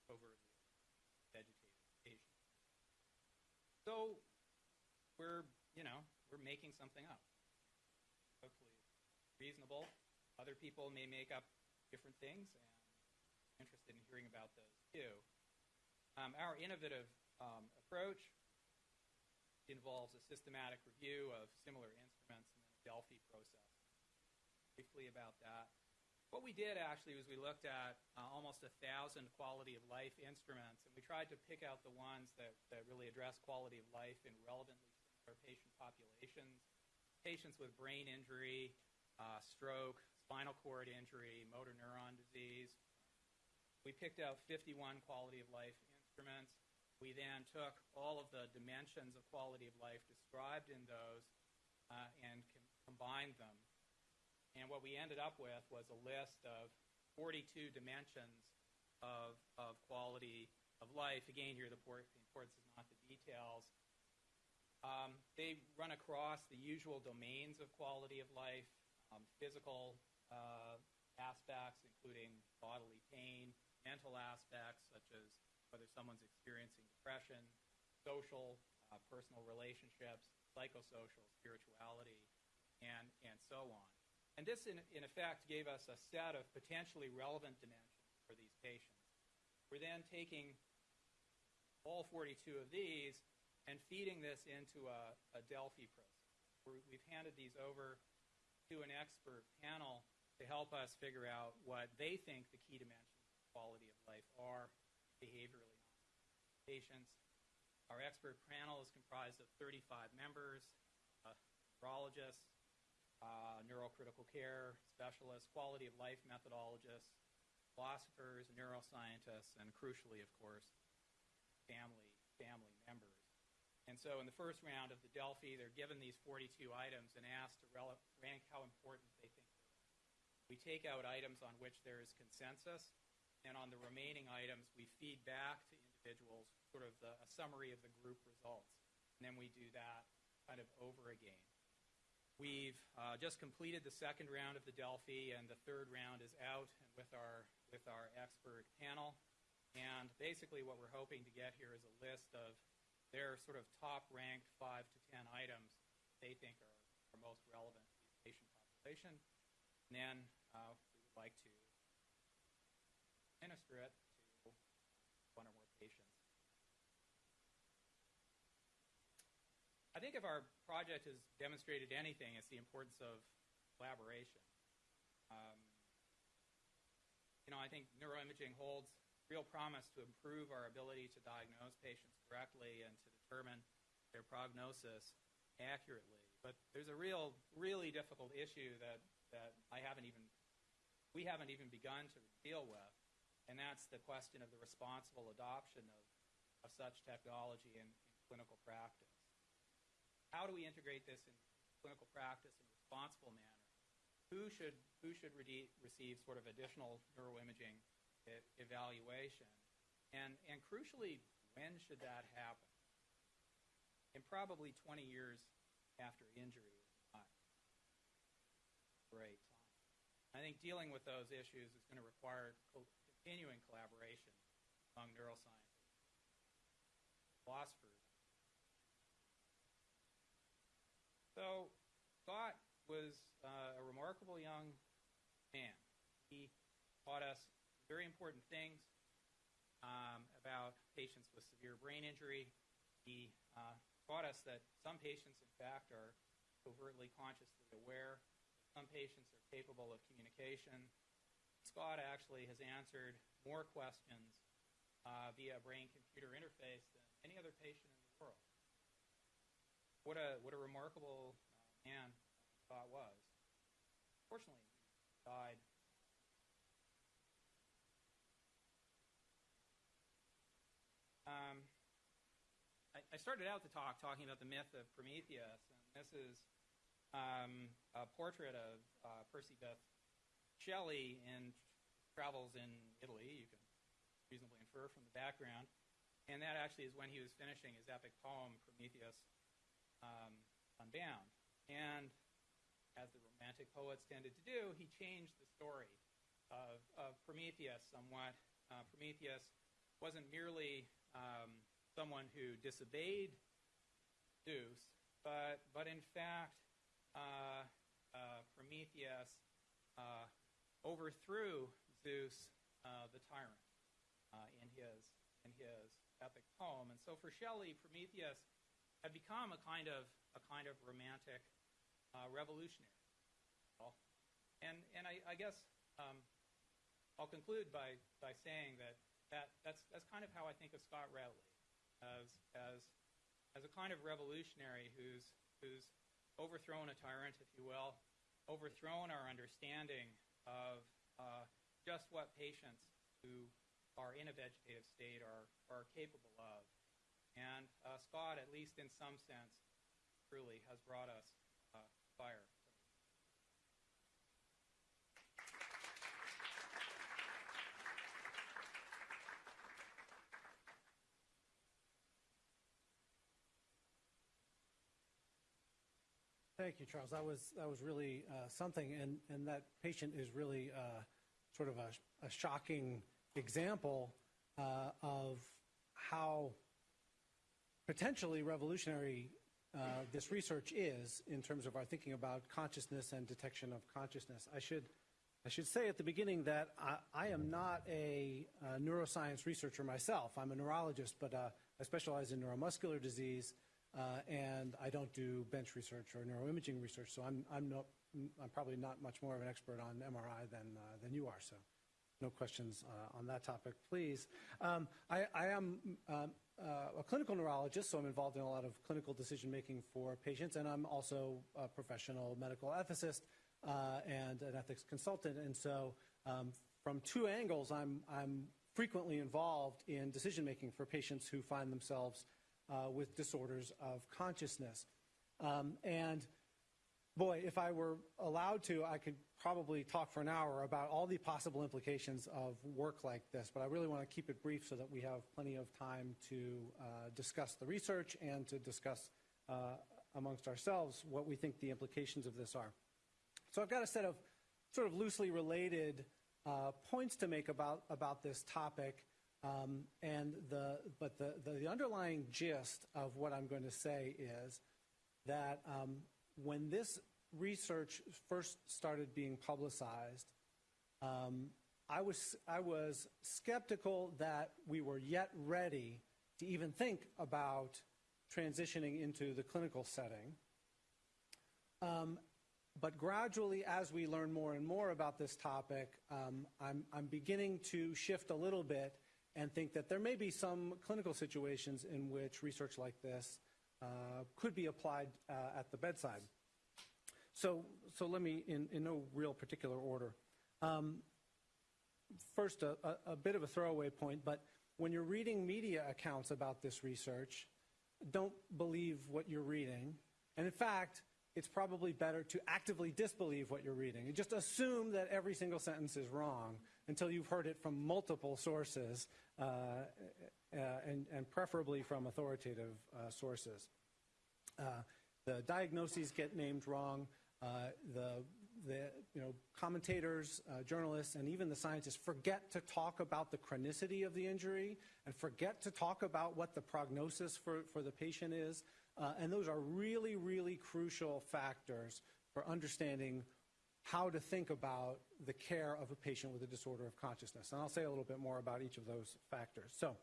over vegetated vegetation. So we're, you know, we're making something up. Hopefully reasonable. Other people may make up different things, and I'm interested in hearing about those too. Um, our innovative um, approach involves a systematic review of similar instruments and then a Delphi process. Briefly about that. What we did actually was we looked at uh, almost a thousand quality of life instruments, and we tried to pick out the ones that, that really address quality of life in relevantly similar patient populations. Patients with brain injury, uh, stroke, spinal cord injury, motor neuron disease. We picked out 51 quality of life instruments. We then took all of the dimensions of quality of life described in those uh, and com- combined them and what we ended up with was a list of 42 dimensions of, of quality of life. Again, here the, importance is not the details. Um, they run across the usual domains of quality of life, um, physical uh, aspects, including bodily pain, mental aspects, such as whether someone's experiencing depression, social, uh, personal relationships, psychosocial, spirituality, and, and so on. And this, in, in effect, gave us a set of potentially relevant dimensions for these patients. We're then taking all 42 of these and feeding this into a, a Delphi process. We're, we've handed these over to an expert panel to help us figure out what they think the key dimensions of quality of life are behaviorally patients. Our expert panel is comprised of 35 members, uh, neurologists, uh, neurocritical care specialists, quality of life methodologists, philosophers, neuroscientists, and crucially, of course, family family members. And so, in the first round of the Delphi, they're given these 42 items and asked to rank how important they think they are. We take out items on which there is consensus, and on the remaining items, we feed back to individuals sort of the, a summary of the group results. And then we do that kind of over again. We've uh, just completed the second round of the Delphi, and the third round is out with our with our expert panel. And basically, what we're hoping to get here is a list of their sort of top ranked five to ten items they think are, are most relevant to the patient population. And then uh, we would like to administer it to one or more patients. I think if our project has demonstrated anything, it's the importance of collaboration. Um, you know, I think neuroimaging holds real promise to improve our ability to diagnose patients correctly and to determine their prognosis accurately. But there's a real, really difficult issue that, that I haven't even, we haven't even begun to deal with, and that's the question of the responsible adoption of, of such technology in, in clinical practice how do we integrate this in clinical practice in a responsible manner? Who should, who should re- receive sort of additional neuroimaging e- evaluation? And, and crucially, when should that happen? And probably 20 years after injury great time. I think dealing with those issues is going to require co- continuing collaboration among neuroscientists, philosophers, So Scott was uh, a remarkable young man. He taught us very important things um, about patients with severe brain injury. He uh, taught us that some patients, in fact, are overtly consciously aware. Some patients are capable of communication. Scott actually has answered more questions uh, via brain-computer interface than any other patient in the world what a what a remarkable uh, man Scott was. Fortunately, died. Um, I, I, started out the talk talking about the myth of Prometheus, and this is um, a portrait of uh, Percy Bysshe Shelley in Travels in Italy. You can reasonably infer from the background. And that actually is when he was finishing his epic poem, Prometheus um, Unbound. And as the Romantic poets tended to do, he changed the story of, of Prometheus somewhat. Uh, Prometheus wasn't merely um, someone who disobeyed Zeus, but, but in fact, uh, uh, Prometheus uh, overthrew Zeus, uh, the tyrant, uh, in his in his epic poem. And so, for Shelley, Prometheus had become a kind of a kind of romantic uh, revolutionary. And and I, I guess um, I'll conclude by by saying that, that that's that's kind of how I think of Scott Routley as as as a kind of revolutionary who's who's overthrown a tyrant, if you will, overthrown our understanding of uh, just what patients who are in a vegetative state are, are capable of. And uh, Scott, at least in some sense, truly has brought us uh, fire. Thank you, Charles. That was that was really uh, something, and and that patient is really uh, sort of a, a shocking example uh, of how potentially revolutionary uh, this research is in terms of our thinking about consciousness and detection of consciousness. I should I should say at the beginning that I, I am not a, uh, neuroscience researcher myself. I'm a neurologist, but uh, I specialize in neuromuscular disease. Uh, and I don't do bench research or neuroimaging research, so I'm, I'm, not, I'm probably not much more of an expert on MRI than, uh, than you are. So, no questions uh, on that topic, please. Um, I, I, am um, uh, a clinical neurologist, so I'm involved in a lot of clinical decision making for patients, and I'm also a professional medical ethicist uh, and an ethics consultant. And so, um, from two angles, I'm, I'm frequently involved in decision making for patients who find themselves uh, with disorders of consciousness. Um, and boy, if I were allowed to, I could probably talk for an hour about all the possible implications of work like this, but I really want to keep it brief so that we have plenty of time to uh, discuss the research and to discuss uh, amongst ourselves what we think the implications of this are. So I've got a set of sort of loosely related uh, points to make about, about this topic. Um, and the, but the, the, underlying gist of what I'm going to say is that um, when this research first started being publicized, um, I, was, I was skeptical that we were yet ready to even think about transitioning into the clinical setting. Um, but gradually, as we learn more and more about this topic, um, I'm, I'm beginning to shift a little bit and think that there may be some clinical situations in which research like this uh, could be applied uh, at the bedside. So, so let me, in, in no real particular order. Um, first, a, a, a bit of a throwaway point, but when you're reading media accounts about this research, don't believe what you're reading. And in fact, it's probably better to actively disbelieve what you're reading. You just assume that every single sentence is wrong until you've heard it from multiple sources, uh, uh, and, and, preferably from authoritative uh, sources. Uh, the diagnoses get named wrong. Uh, the, the you know, commentators, uh, journalists, and even the scientists forget to talk about the chronicity of the injury and forget to talk about what the prognosis for, for the patient is. and those are really, really crucial factors for understanding how to think about the care of a patient with a disorder of consciousness. And I'll say a little bit more about each of those factors. So,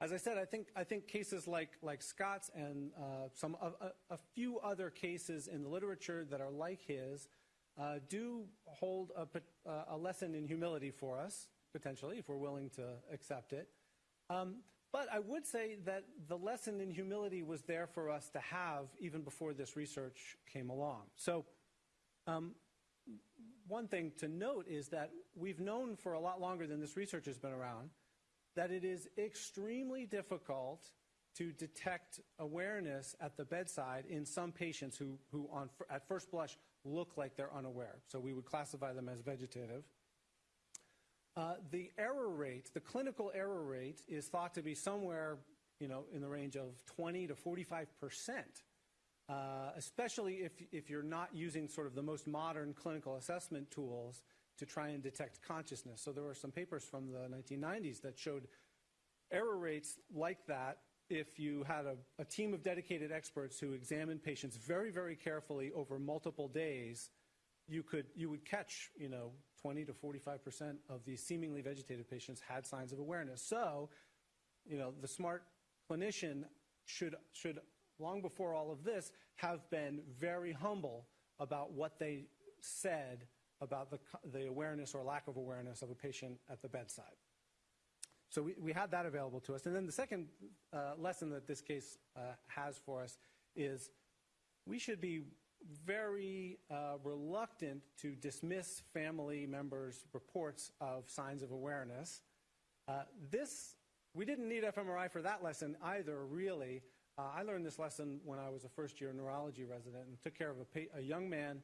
as I said, I think, I think cases like, like Scott's and uh, some a, a, few other cases in the literature that are like his uh, do hold a, a, lesson in humility for us, potentially, if we're willing to accept it. Um, but I would say that the lesson in humility was there for us to have even before this research came along. So um, one thing to note is that we've known for a lot longer than this research has been around that it is extremely difficult to detect awareness at the bedside in some patients who, who on, at first blush look like they're unaware. So we would classify them as vegetative. Uh, the error rate, the clinical error rate, is thought to be somewhere, you know, in the range of 20 to 45 percent uh, especially if, if you're not using sort of the most modern clinical assessment tools to try and detect consciousness. So there were some papers from the 1990s that showed error rates like that if you had a, a team of dedicated experts who examined patients very, very carefully over multiple days, you could you would catch you know 20 to 45 percent of these seemingly vegetative patients had signs of awareness. So, you know, the smart clinician should should long before all of this have been very humble about what they said about the, the awareness or lack of awareness of a patient at the bedside. So we, we had that available to us. And then the second uh, lesson that this case uh, has for us is we should be very uh, reluctant to dismiss family members' reports of signs of awareness. Uh, this, we didn't need fMRI for that lesson either, really. Uh, I learned this lesson when I was a first year neurology resident and took care of a, a young man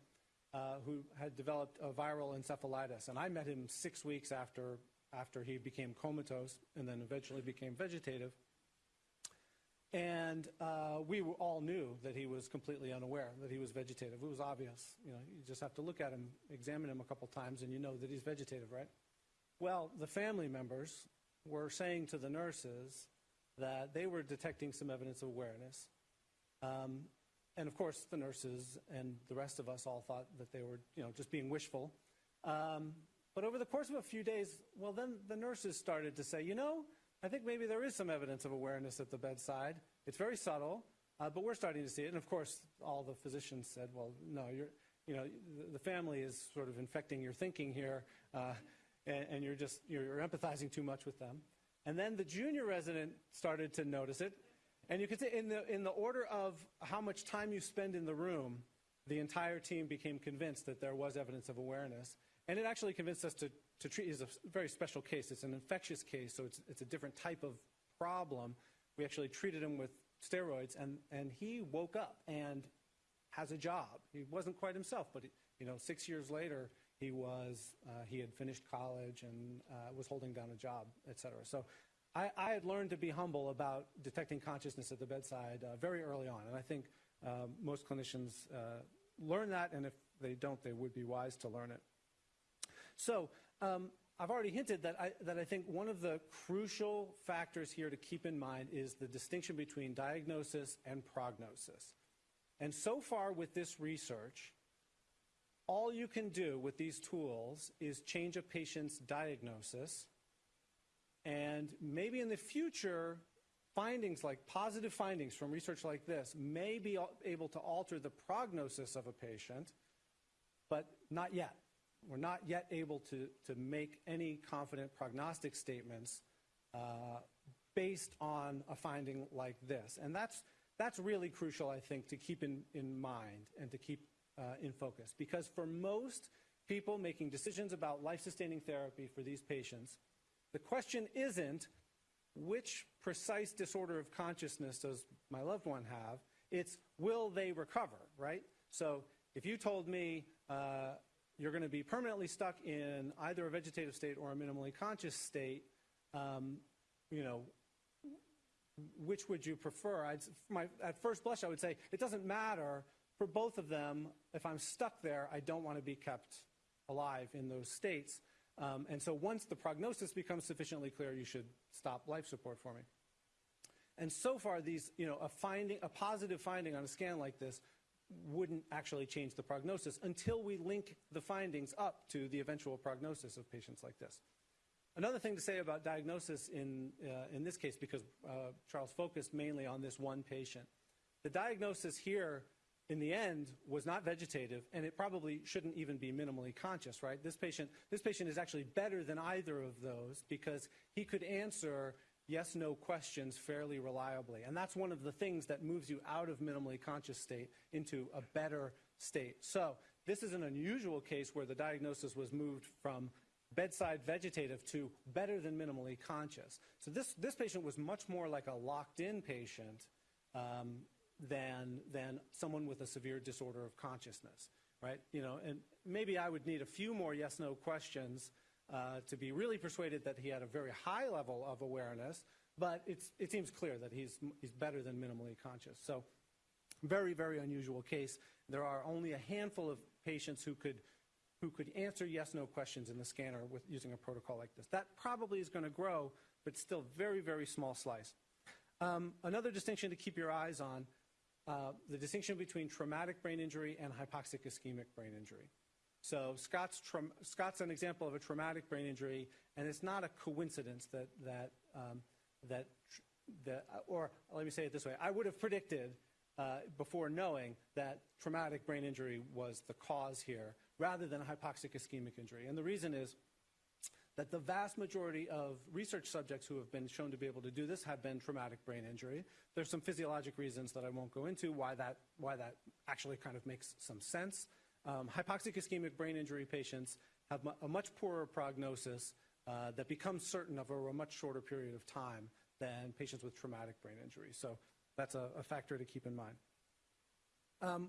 uh, who had developed a viral encephalitis. And I met him six weeks after, after he became comatose and then eventually became vegetative. And uh, we all knew that he was completely unaware that he was vegetative. It was obvious. You know, you just have to look at him, examine him a couple times, and you know that he's vegetative, right? Well, the family members were saying to the nurses that they were detecting some evidence of awareness. Um, and of course, the nurses and the rest of us all thought that they were, you know, just being wishful. Um, but over the course of a few days, well, then the nurses started to say, you know, I think maybe there is some evidence of awareness at the bedside. It's very subtle, uh, but we're starting to see it. And of course, all the physicians said, well, no, you're, you know, the family is sort of infecting your thinking here, uh, and, and, you're just, you're, you're empathizing too much with them. And then the junior resident started to notice it. And you can say in the, in the order of how much time you spend in the room, the entire team became convinced that there was evidence of awareness. And it actually convinced us to to treat is a very special case. It's an infectious case, so it's, it's a different type of problem. We actually treated him with steroids, and, and he woke up and has a job. He wasn't quite himself, but you know, six years later, he was uh, he had finished college and uh, was holding down a job, et cetera. So I, I, had learned to be humble about detecting consciousness at the bedside uh, very early on, and I think uh, most clinicians uh, learn that, and if they don't, they would be wise to learn it. So um, I've already hinted that I, that I think one of the crucial factors here to keep in mind is the distinction between diagnosis and prognosis. And so far with this research, all you can do with these tools is change a patient's diagnosis. And maybe in the future, findings like positive findings from research like this may be able to alter the prognosis of a patient, but not yet. We're not yet able to, to make any confident prognostic statements uh, based on a finding like this. And that's, that's really crucial, I think, to keep in, in mind and to keep uh, in focus. Because for most people making decisions about life-sustaining therapy for these patients, the question isn't which precise disorder of consciousness does my loved one have? It's will they recover, right? So if you told me uh, you're going to be permanently stuck in either a vegetative state or a minimally conscious state, um, you know, which would you prefer? I'd, my, at first blush, I would say it doesn't matter for both of them. If I'm stuck there, I don't want to be kept alive in those states. Um, and so once the prognosis becomes sufficiently clear, you should stop life support for me. And so far, these, you know, a finding, a positive finding on a scan like this wouldn't actually change the prognosis until we link the findings up to the eventual prognosis of patients like this. Another thing to say about diagnosis in, uh, in this case, because uh, Charles focused mainly on this one patient, the diagnosis here in the end was not vegetative and it probably shouldn't even be minimally conscious right this patient this patient is actually better than either of those because he could answer yes no questions fairly reliably. And that's one of the things that moves you out of minimally conscious state into a better state. So this is an unusual case where the diagnosis was moved from bedside vegetative to better than minimally conscious. So this, this patient was much more like a locked in patient um, than, than someone with a severe disorder of consciousness, right? You know, and maybe I would need a few more yes no questions uh, to be really persuaded that he had a very high level of awareness, but it seems clear that he's, he's better than minimally conscious. So very, very unusual case. There are only a handful of patients who could who could answer yes no questions in the scanner with using a protocol like this. That probably is going to grow, but still very, very small slice. Um, another distinction to keep your eyes on uh, the distinction between traumatic brain injury and hypoxic ischemic brain injury. So Scott's, Scott's an example of a traumatic brain injury, and it's not a coincidence that that um, that that, or let me say it this way: I would have predicted uh, before knowing that traumatic brain injury was the cause here, rather than a hypoxic ischemic injury. And the reason is that the vast majority of research subjects who have been shown to be able to do this have been traumatic brain injury. There's some physiologic reasons that I won't go into why that, why that actually kind of makes some sense. Um, hypoxic ischemic brain injury patients have a much poorer prognosis uh, that becomes certain over a much shorter period of time than patients with traumatic brain injury. So that's a, a factor to keep in mind. Um,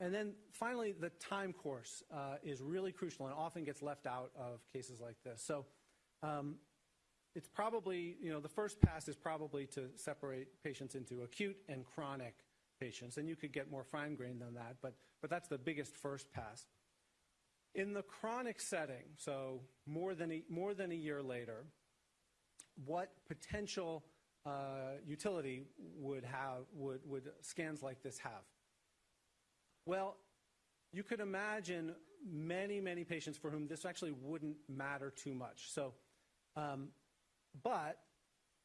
and then finally, the time course uh, is really crucial and often gets left out of cases like this. So um, it's probably, you know, the first pass is probably to separate patients into acute and chronic patients. And you could get more fine-grained than that, but, but that's the biggest first pass. In the chronic setting, so more than a, more than a year later, what potential uh, utility would, have, would, would scans like this have? Well, you could imagine many, many patients for whom this actually wouldn't matter too much. So, um, but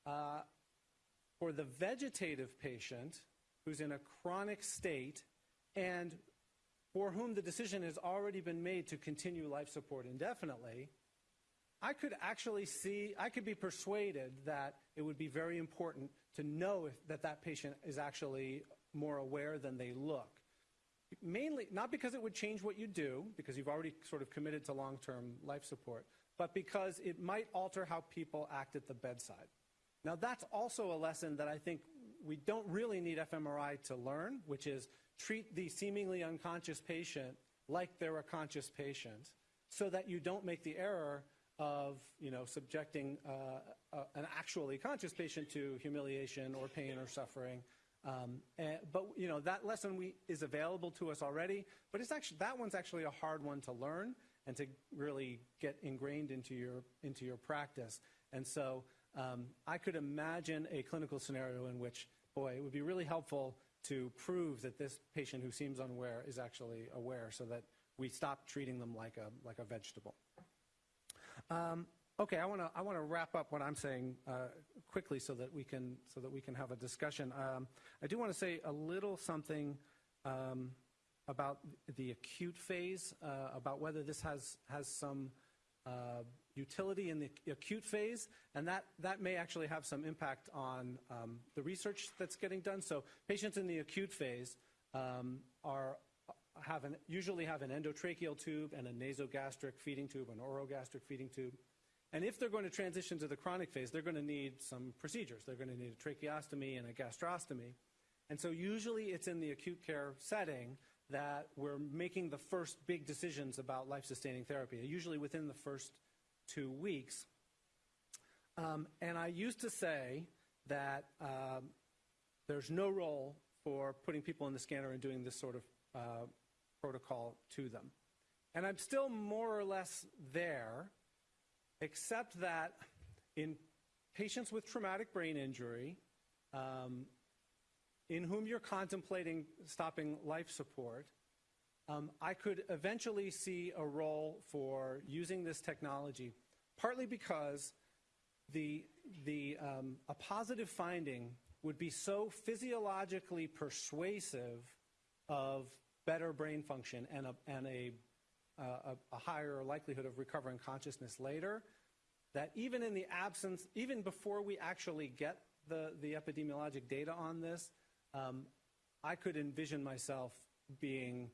uh, for the vegetative patient who's in a chronic state and for whom the decision has already been made to continue life support indefinitely, I could actually see, I could be persuaded that it would be very important to know if, that that patient is actually more aware than they look mainly not because it would change what you do, because you've already sort of committed to long-term life support, but because it might alter how people act at the bedside. Now, that's also a lesson that I think we don't really need fMRI to learn, which is treat the seemingly unconscious patient like they're a conscious patient so that you don't make the error of you know, subjecting uh, an actually conscious patient to humiliation or pain or suffering um, and, but you know that lesson we, is available to us already, but it's actually that one's actually a hard one to learn and to really get ingrained into your into your practice. And so um, I could imagine a clinical scenario in which, boy, it would be really helpful to prove that this patient who seems unaware is actually aware, so that we stop treating them like a like a vegetable. Um, Okay, I want to I want to wrap up what I'm saying uh, quickly so that we can so that we can have a discussion. Um, I do want to say a little something um, about the acute phase, uh, about whether this has has some uh, utility in the acute phase, and that that may actually have some impact on um, the research that's getting done. So patients in the acute phase um, are have an, usually have an endotracheal tube and a nasogastric feeding tube, an orogastric feeding tube. And if they're going to transition to the chronic phase, they're going to need some procedures. They're going to need a tracheostomy and a gastrostomy. And so usually it's in the acute care setting that we're making the first big decisions about life-sustaining therapy, usually within the first two weeks. Um, and I used to say that um, there's no role for putting people in the scanner and doing this sort of uh, protocol to them. And I'm still more or less there, except that in patients with traumatic brain injury, um, in whom you're contemplating stopping life support, um, I could eventually see a role for using this technology, partly because the, the, um, a positive finding would be so physiologically persuasive of better brain function and a, and a a, a higher likelihood of recovering consciousness later, that even in the absence, even before we actually get the, the epidemiologic data on this, um, I could envision myself being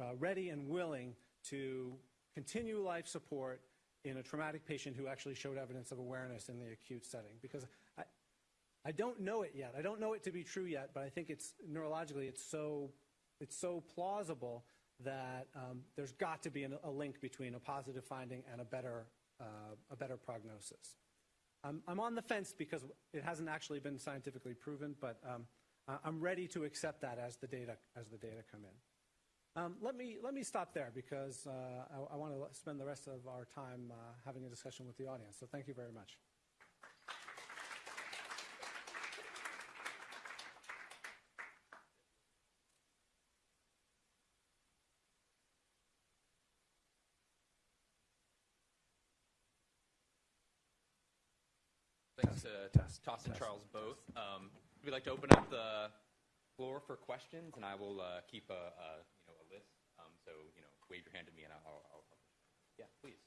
uh, ready and willing to continue life support in a traumatic patient who actually showed evidence of awareness in the acute setting. Because I, I don't know it yet. I don't know it to be true yet, but I think it's neurologically it's so it's so plausible that um, there's got to be an, a link between a positive finding and a better, uh, a better prognosis. I'm I'm, on the fence because it hasn't actually been scientifically proven, but um, I'm ready to accept that as the data as the data come in. Um, let me let me stop there because uh, I, I want to spend the rest of our time uh, having a discussion with the audience. So thank you very much. Thanks to test, Toss and Charles both. Um, we'd like to open up the floor for questions, and I will uh, keep a, a you know a list. Um, so you know, wave your hand at me, and I'll. I'll, I'll yeah, please.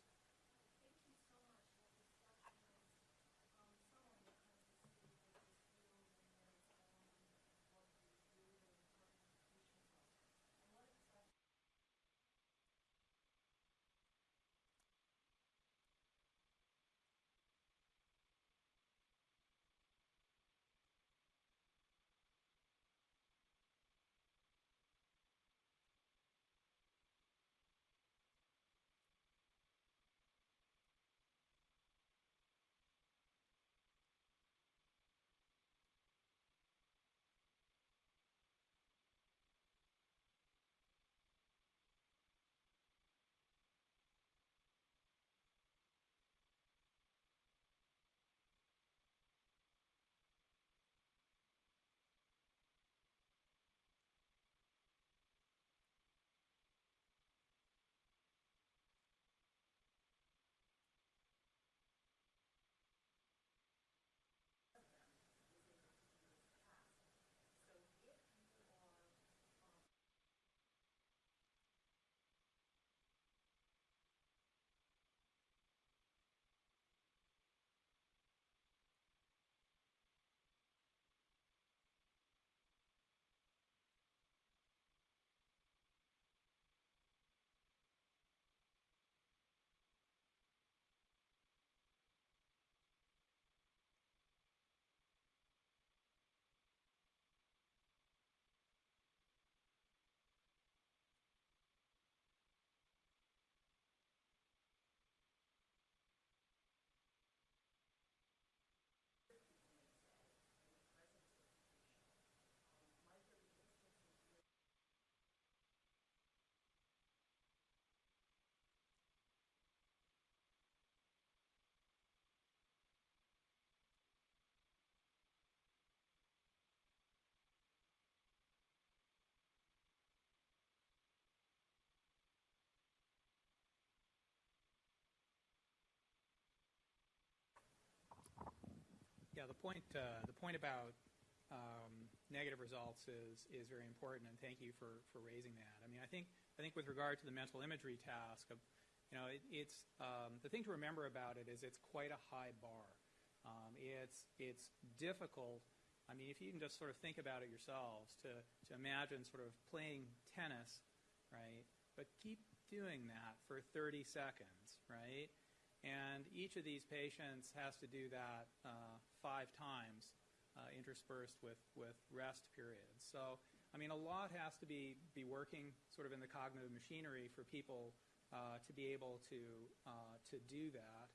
Yeah, the point uh, the point about um, negative results is is very important, and thank you for, for raising that. I mean, I think I think with regard to the mental imagery task, of, you know, it, it's um, the thing to remember about it is it's quite a high bar. Um, it's it's difficult. I mean, if you can just sort of think about it yourselves, to to imagine sort of playing tennis, right? But keep doing that for 30 seconds, right? And each of these patients has to do that uh, five times, uh, interspersed with, with rest periods. So, I mean, a lot has to be, be working sort of in the cognitive machinery for people uh, to be able to, uh, to do that.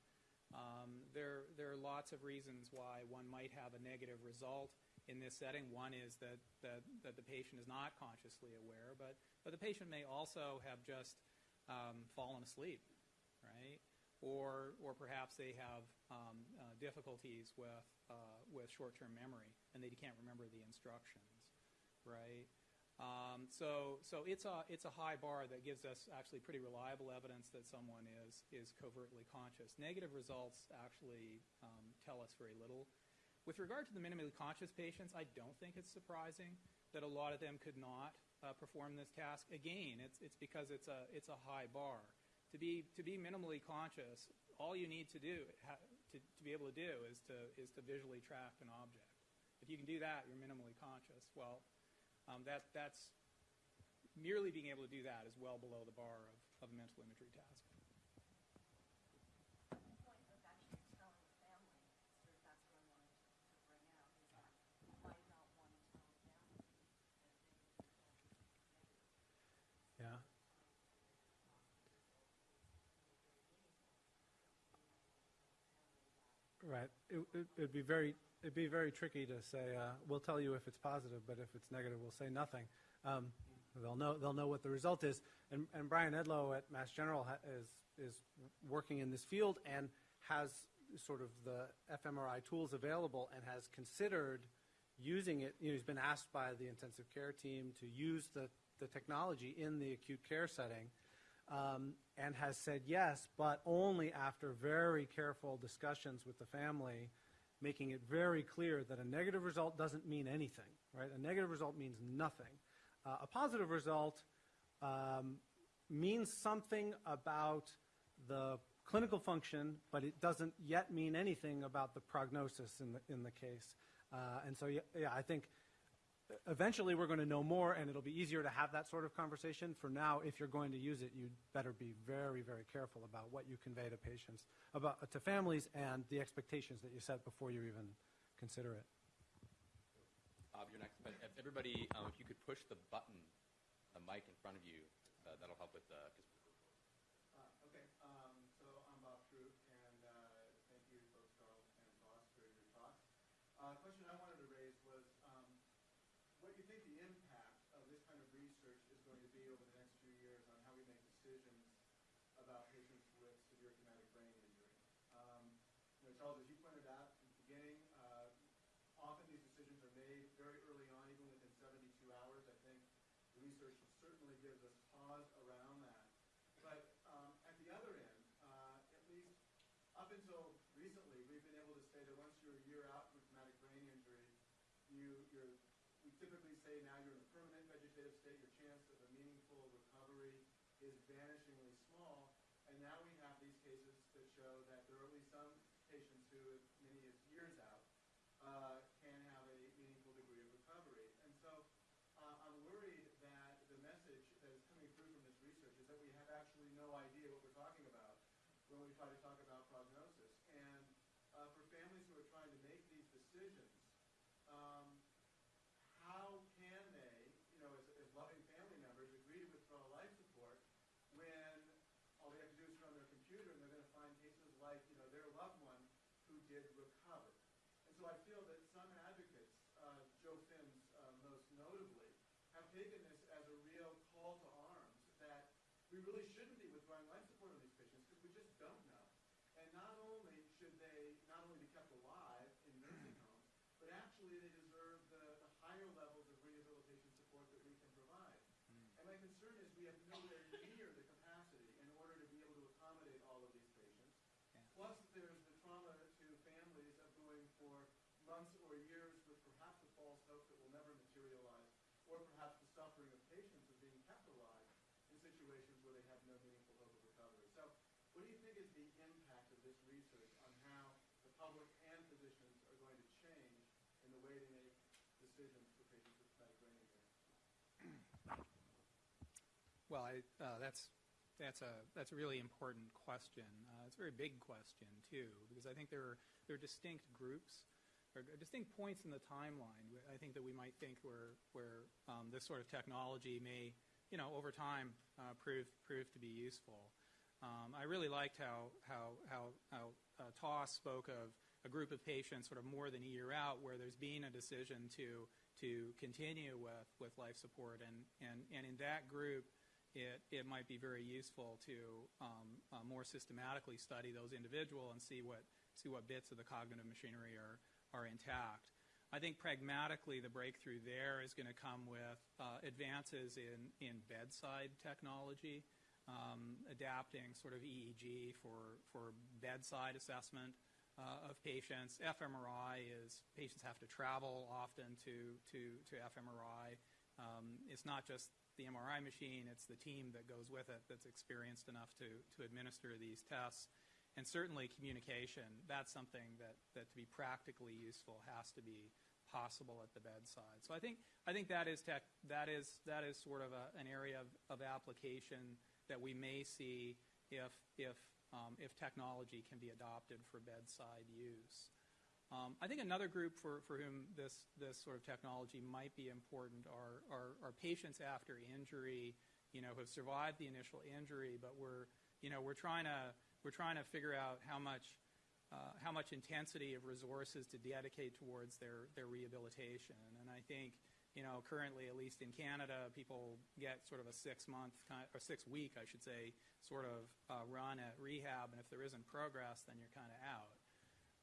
Um, there, there are lots of reasons why one might have a negative result in this setting. One is that, that, that the patient is not consciously aware, but, but the patient may also have just um, fallen asleep? Or, or perhaps they have um, uh, difficulties with, uh, with short-term memory and they can't remember the instructions, right? Um, so, so it's a it's a high bar that gives us actually pretty reliable evidence that someone is is covertly conscious. Negative results actually um, tell us very little. With regard to the minimally conscious patients, I don't think it's surprising that a lot of them could not uh, perform this task. Again, it's it's because it's a it's a high bar to be to be minimally conscious, all you need to do to, to be able to do is to is to visually track an object. If you can do that, you're minimally conscious. Well, um, that that's merely being able to do that is well below the bar of, of a mental imagery task. Yeah. Right. It, it, it'd be very, it'd be very tricky to say, uh, we'll tell you if it's positive, but if it's negative, we'll say nothing. Um, they'll know, they'll know what the result is. And, and Brian Edlow at Mass General is, is working in this field and has sort of the fMRI tools available and has considered using it. You know, he's been asked by the intensive care team to use the, the technology in the acute care setting um, and has said yes, but only after very careful discussions with the family, making it very clear that a negative result doesn't mean anything, right? A negative result means nothing. Uh, a positive result um, means something about the clinical function, but it doesn't yet mean anything about the prognosis in the, in the case. Uh, and so, yeah, yeah, I think eventually we're going to know more and it'll be easier to have that sort of conversation. For now, if you're going to use it, you'd better be very, very careful about what you convey to patients, about, to families and the expectations that you set before you even consider it. Bob, you're next. But everybody, um, if you could push the button, the mic in front of you, uh, that'll help with the. Cause Uh, okay, um, so I'm Bob Truog, and uh, thank you, both Carl and Ross, for your talks. Uh, question I wanted to raise was um, what you think the impact of this kind of research is going to be over the next few years on how we make decisions about patients with severe traumatic brain injury. Um, you know, Charles, as you pointed out in the beginning, uh, often these decisions are made very early on, even within 72 hours. I think the research certainly gives us pause around that. But um, at the other end, uh, at least up until recently, we've been able to say that once you're a year out from a traumatic brain injury, you, you're, we typically say now you're in a permanent vegetative state, your chance of a meaningful recovery is vanishingly small. And now we have these cases that show that there are at least some patients who, as many as years out, uh, can have a meaningful degree of recovery. And so uh, I'm worried that the message that is coming through from this research is that we have actually no idea what we're talking about when we try to talk about prognosis. And uh, for families who are trying to make these decisions, um, how can they, you know, as, as loving family members, agree to withdraw life support when all they have to do is turn on their computer and they're going to find cases like, you know, their loved one who did recover. And so I feel that some advocates, uh, Joe Fins uh, most notably, have taken this as a real call to arms that we really shouldn't be withdrawing life support on these patients because we just don't know. And not only should they not only be kept alive in nursing homes, but actually they deserve the, the higher levels of rehabilitation support that we can provide. And my concern is we have nowhere near the capacity in order to be able to accommodate all of these patients. Plus, there's the trauma to families of going for months or years with perhaps a false hope that will never materialize, or perhaps the suffering of patients of being kept alive in situations where they have no meaningful hope of recovery. So, what do you think is the impact of this research on how the public and physicians are going to change in the way they make decisions for patients with traumatic brain injury? Well, I, uh, that's that's a that's a really important question. Uh, it's a very big question too, because I think there are there are distinct groups, or distinct points in the timeline. I think that we might think where where um, this sort of technology may, you know, over time uh, prove prove to be useful. Um, I really liked how how how, how uh, Toss spoke of a group of patients sort of more than a year out where there's been a decision to to continue with, with life support and, and, and in that group it, it might be very useful to um, uh, more systematically study those individual and see what see what bits of the cognitive machinery are are intact. I think pragmatically the breakthrough there is going to come with uh, advances in, in bedside technology, um, adapting sort of EEG for, for bedside assessment uh, of patients. fMRI is patients have to travel often to, to, to fMRI. Um, it's not just the MRI machine, it's the team that goes with it that's experienced enough to, to administer these tests. And certainly communication, that's something that, that to be practically useful has to be possible at the bedside. So I think, I think that, is tech, that, is, that is sort of a, an area of, of application that we may see if, if, um, if technology can be adopted for bedside use. Um, I think another group for, for whom this, this sort of technology might be important are, are, are patients after injury, you know, who have survived the initial injury, but we're, you know, we're trying to, we're trying to figure out how much uh, how much intensity of resources to dedicate towards their, their rehabilitation. And I think, you know, currently, at least in Canada, people get sort of a six month, kind or six week, I should say, sort of uh, run at rehab. And if there isn't progress, then you're kind of out.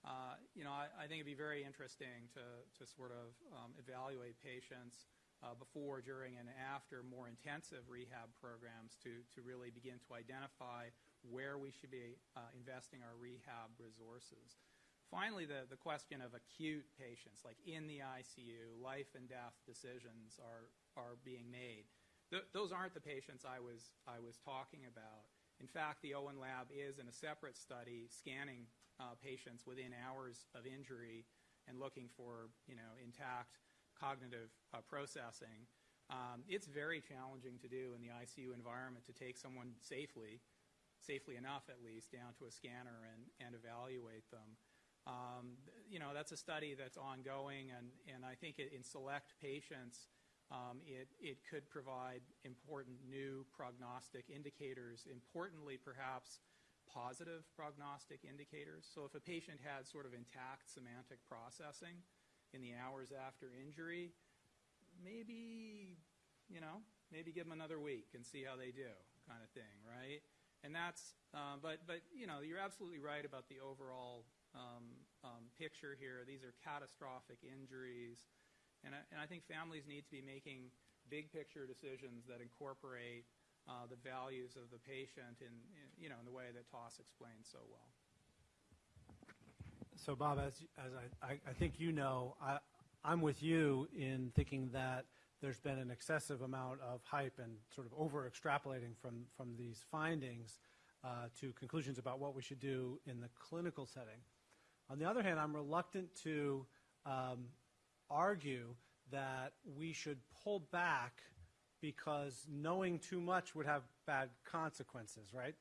Uh, you know, I, I think it'd be very interesting to, to sort of um, evaluate patients uh, before, during, and after more intensive rehab programs to, to really begin to identify where we should be uh, investing our rehab resources. Finally, the, the question of acute patients, like in the ICU, life and death decisions are, are being made. Th- those aren't the patients I was, I was talking about. In fact, the Owen Lab is in a separate study scanning uh, patients within hours of injury and looking for, you know, intact cognitive uh, processing. Um, it's very challenging to do in the ICU environment to take someone safely, safely enough at least, down to a scanner and, and evaluate them. Um, you know, that's a study that's ongoing, and, and I think it, in select patients, um, it, it could provide important new prognostic indicators, importantly, perhaps positive prognostic indicators. So if a patient had sort of intact semantic processing in the hours after injury, maybe, you know, maybe give them another week and see how they do, kind of thing, right? And that's, um, but, but, you know, you're absolutely right about the overall um, um, picture here. These are catastrophic injuries. And I, and I think families need to be making big picture decisions that incorporate uh, the values of the patient in, in, you know, in the way that Toss explained so well. So, Bob, as, as I, I, I think you know, I, I'm with you in thinking that there's been an excessive amount of hype and sort of over extrapolating from, from these findings uh, to conclusions about what we should do in the clinical setting. On the other hand, I'm reluctant to um, argue that we should pull back because knowing too much would have bad consequences, right?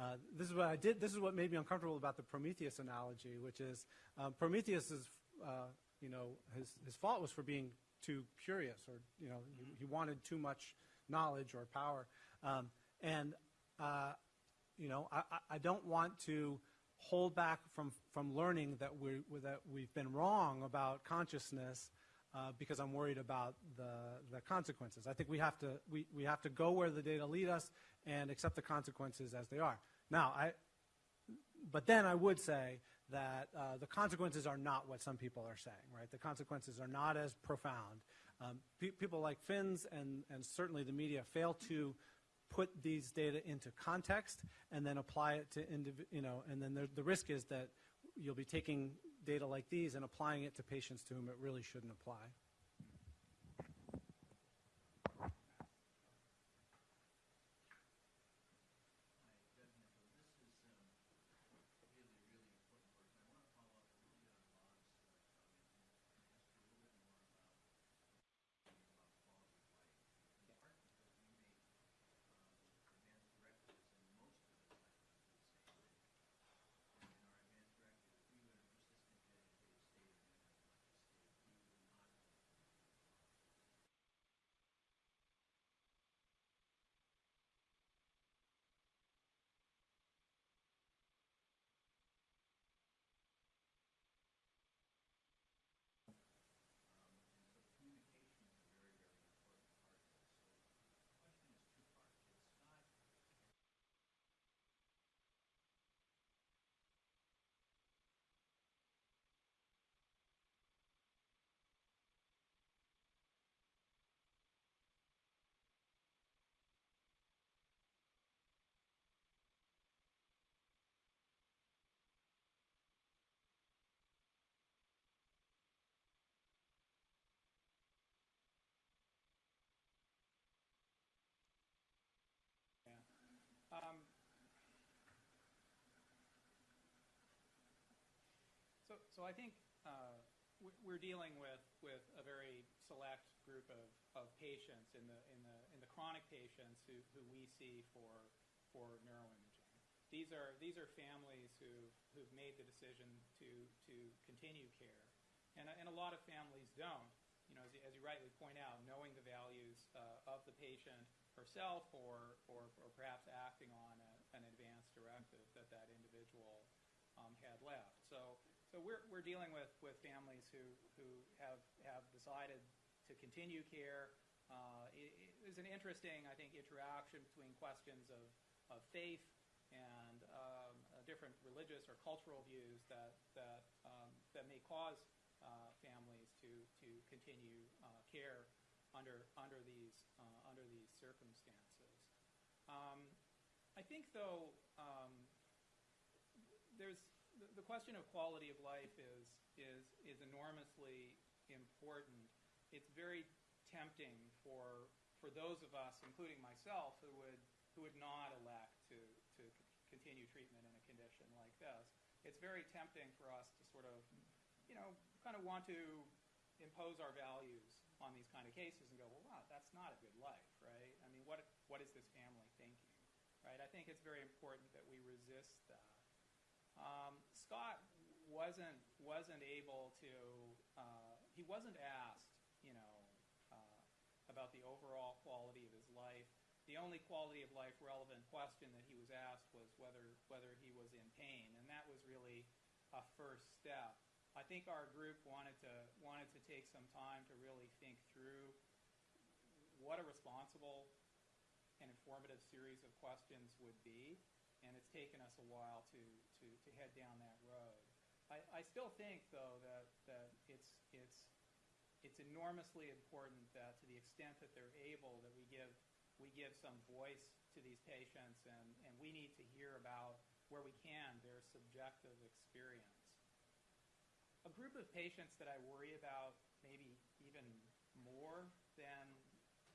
Uh, this is what I did. This is what made me uncomfortable about the Prometheus analogy, which is um, Prometheus is, uh, you know, his, his fault was for being too curious, or you know, he, he wanted too much knowledge or power, um, and uh, you know, I, I don't want to hold back from from learning that we that we've been wrong about consciousness uh, because I'm worried about the, the consequences. I think we have to we, we have to go where the data lead us and accept the consequences as they are. Now, I, but then I would say that uh, the consequences are not what some people are saying, right? The consequences are not as profound. Um, pe people like Fins and, and certainly the media fail to put these data into context and then apply it to, you know, and then the, the risk is that you'll be taking data like these and applying it to patients to whom it really shouldn't apply. So, I think uh, we're dealing with, with a very select group of, of patients in the, in the, in the chronic patients who, who we see for, for neuroimaging. These are, these are families who, who've made the decision to, to continue care. And, and a lot of families don't. You know, as you, as you rightly point out, knowing the values uh, of the patient herself or, or, or perhaps acting on a, an advance directive that that individual um, had left. So, so we're, we're dealing with, with families who, who have, have decided to continue care. Uh, it, it is an interesting, I think, interaction between questions of, of faith and um, uh, different religious or cultural views that, that, um, that may cause uh, families to, to continue uh, care under, under, these, uh, under these circumstances. Um, I think, though, um, there's the, question of quality of life is, is, is enormously important. It's very tempting for, for those of us, including myself, who would, who would not elect to, to continue treatment in a condition like this. It's very tempting for us to sort of, you know, kind of want to impose our values on these kind of cases and go, well, wow, that's not a good life, right? I mean, what, what is this family thinking, right? I think it's very important that we resist that. Um, Scott wasn't wasn't able to. Uh, he wasn't asked, you know, uh, about the overall quality of his life. The only quality of life relevant question that he was asked was whether whether he was in pain, and that was really a first step. I think our group wanted to wanted to take some time to really think through what a responsible and informative series of questions would be and it's taken us a while to, to, to head down that road. I, I still think, though, that, that it's, it's, it's enormously important that to the extent that they're able, that we give, we give some voice to these patients, and, and we need to hear about, where we can, their subjective experience. A group of patients that I worry about maybe even more than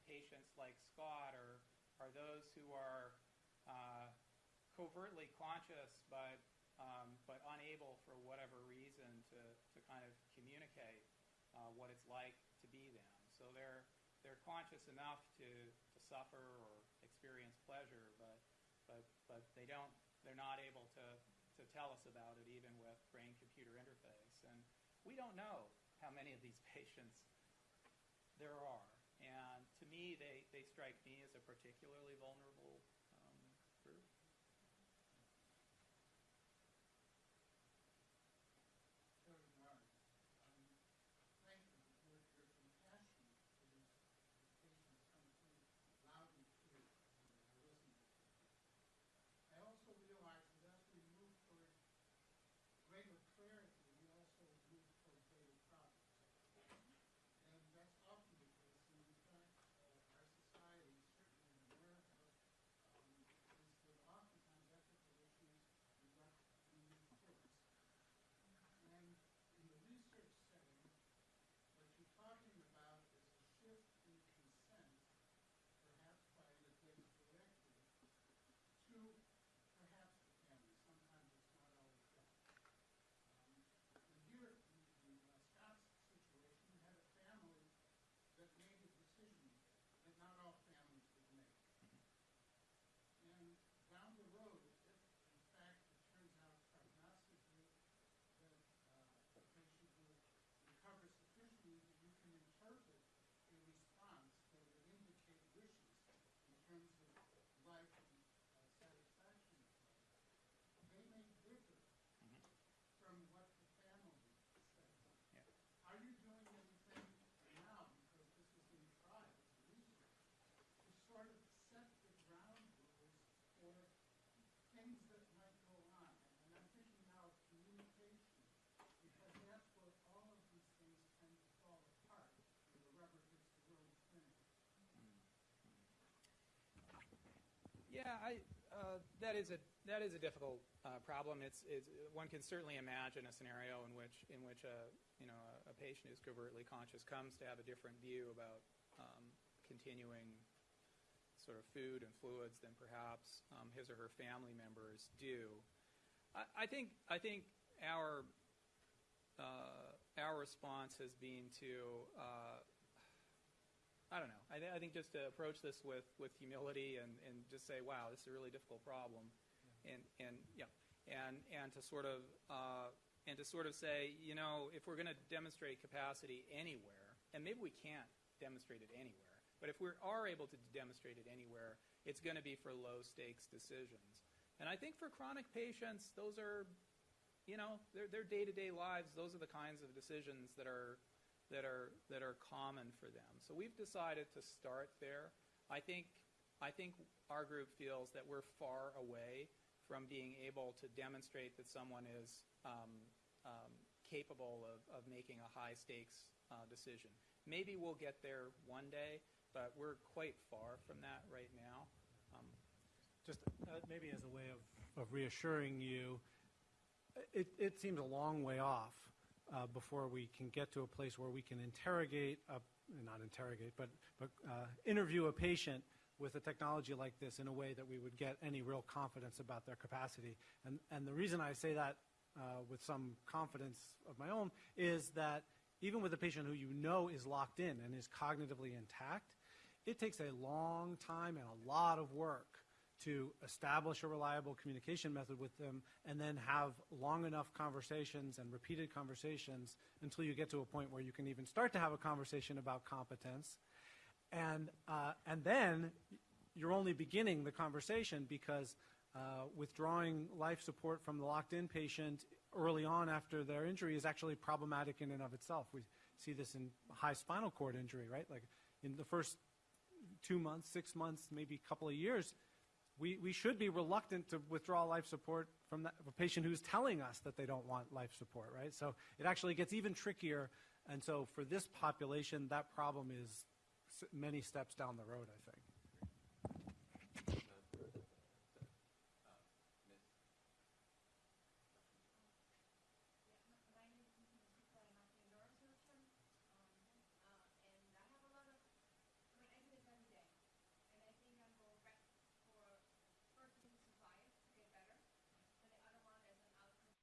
patients like Scott are, are those who are uh, covertly conscious but but unable for whatever reason to, to kind of communicate uh, what it's like to be them. So they're they're conscious enough to, to suffer or experience pleasure, but but but they don't they're not able to, to tell us about it even with brain computer interface. And we don't know how many of these <laughs> patients there are. And to me, they, they strike me as a particularly vulnerable Yeah, I, uh, that is a that is a difficult uh, problem. It's, it's one can certainly imagine a scenario in which in which a you know a, a patient who's covertly conscious comes to have a different view about um, continuing sort of food and fluids than perhaps um, his or her family members do. I, I think I think our uh, our response has been to uh, I don't know. I, th- I think just to approach this with, with humility and, and just say, wow, this is a really difficult problem, and and yeah, and and to sort of uh, and to sort of say, you know, if we're going to demonstrate capacity anywhere, and maybe we can't demonstrate it anywhere, but if we are able to demonstrate it anywhere, it's going to be for low stakes decisions. And I think for chronic patients, those are you know, their, their day-to-day lives, those are the kinds of decisions that are, that are, that are common for them. So we've decided to start there. I think, I think our group feels that we're far away from being able to demonstrate that someone is um, um, capable of, of making a high-stakes uh, decision. Maybe we'll get there one day, but we're quite far from that right now. Um, Just uh, maybe as a way of, of reassuring you, it, it seems a long way off uh, before we can get to a place where we can interrogate, a, not interrogate, but, but uh, interview a patient with a technology like this in a way that we would get any real confidence about their capacity. And, and the reason I say that uh, with some confidence of my own is that even with a patient who you know is locked in and is cognitively intact, it takes a long time and a lot of work to establish a reliable communication method with them and then have long enough conversations and repeated conversations until you get to a point where you can even start to have a conversation about competence. And, uh, and then you're only beginning the conversation because uh, withdrawing life support from the locked in patient early on after their injury is actually problematic in and of itself. We see this in high spinal cord injury, right? Like in the first two months, six months, maybe a couple of years, we, we should be reluctant to withdraw life support from a patient who's telling us that they don't want life support, right? So it actually gets even trickier. And so for this population, that problem is many steps down the road, I think. My name is Mrs. Super, I'm actually a neurosurgeon, um, uh, and I have a lot of, I mean, I do this every day, and I think I'm going back for, first thing to survive, to get better, and the other one is an outcome.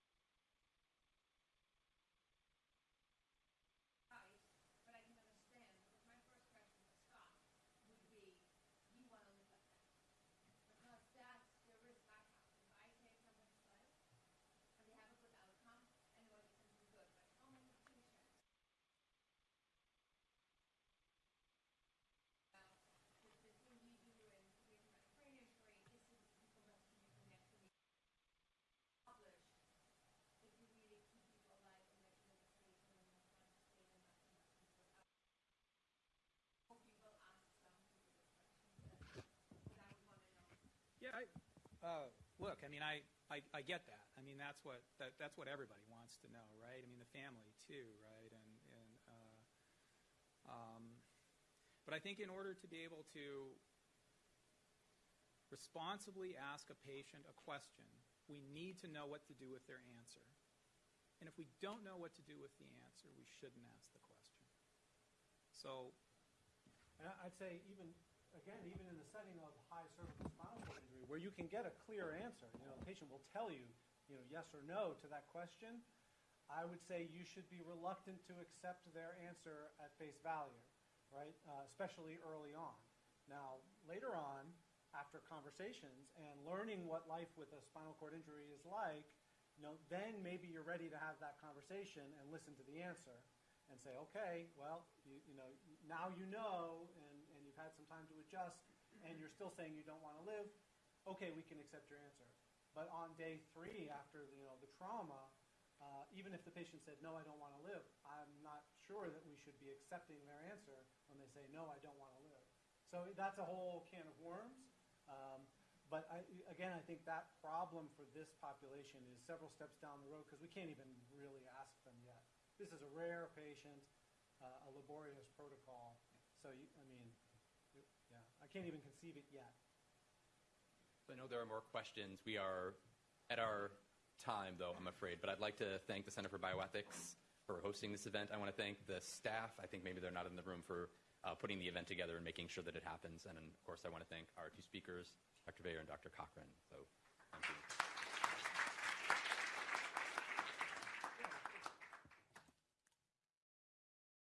Right, but I can understand, because my first question to Scott would be, you want to live like that? Because that's the risk I have, if I take somebody's life, and they have a good outcome, and what it can do good, but how many patients? Well, the, the thing we do in, with my brain injury is to people don't can you connect to me. Publish, if you really keep people alive and make them safe and in a kind of state and not enough people out. Hope you will ask some people the questions that, that I would want to know. I, uh, look, I mean, I, I, I get that. I mean, that's what, that, that's what everybody wants to know, right? I mean, the family too, right? And, and, uh, um, but I think in order to be able to responsibly ask a patient a question, we need to know what to do with their answer. And if we don't know what to do with the answer, we shouldn't ask the question. So, I'd say even, again, even in the setting of high cervical spinal cord injury, where you can get a clear answer, you know, the patient will tell you, you know, yes or no to that question, I would say you should be reluctant to accept their answer at face value, right? Uh, especially early on. Now, later on, after conversations and learning what life with a spinal cord injury is like, you know, then maybe you're ready to have that conversation and listen to the answer and say, okay, well, you, you know, now you know, and, you've had some time to adjust, and you're still saying you don't want to live. Okay, we can accept your answer. But on day three, after you know the trauma, uh, even if the patient said no, I don't want to live, I'm not sure that we should be accepting their answer when they say no, I don't want to live. So that's a whole can of worms. Um, but I, again, I think that problem for this population is several steps down the road because we can't even really ask them yet. This is a rare patient, uh, a laborious protocol. So, you, I mean, can't even conceive it yet. I know there are more questions. We are at our time, though, I'm afraid. But I'd like to thank the Center for Bioethics for hosting this event. I want to thank the staff. I think maybe they're not in the room for uh, putting the event together and making sure that it happens. And, of course, I want to thank our two speakers, Dr. Weijer and Dr. Cochrane. So thank you.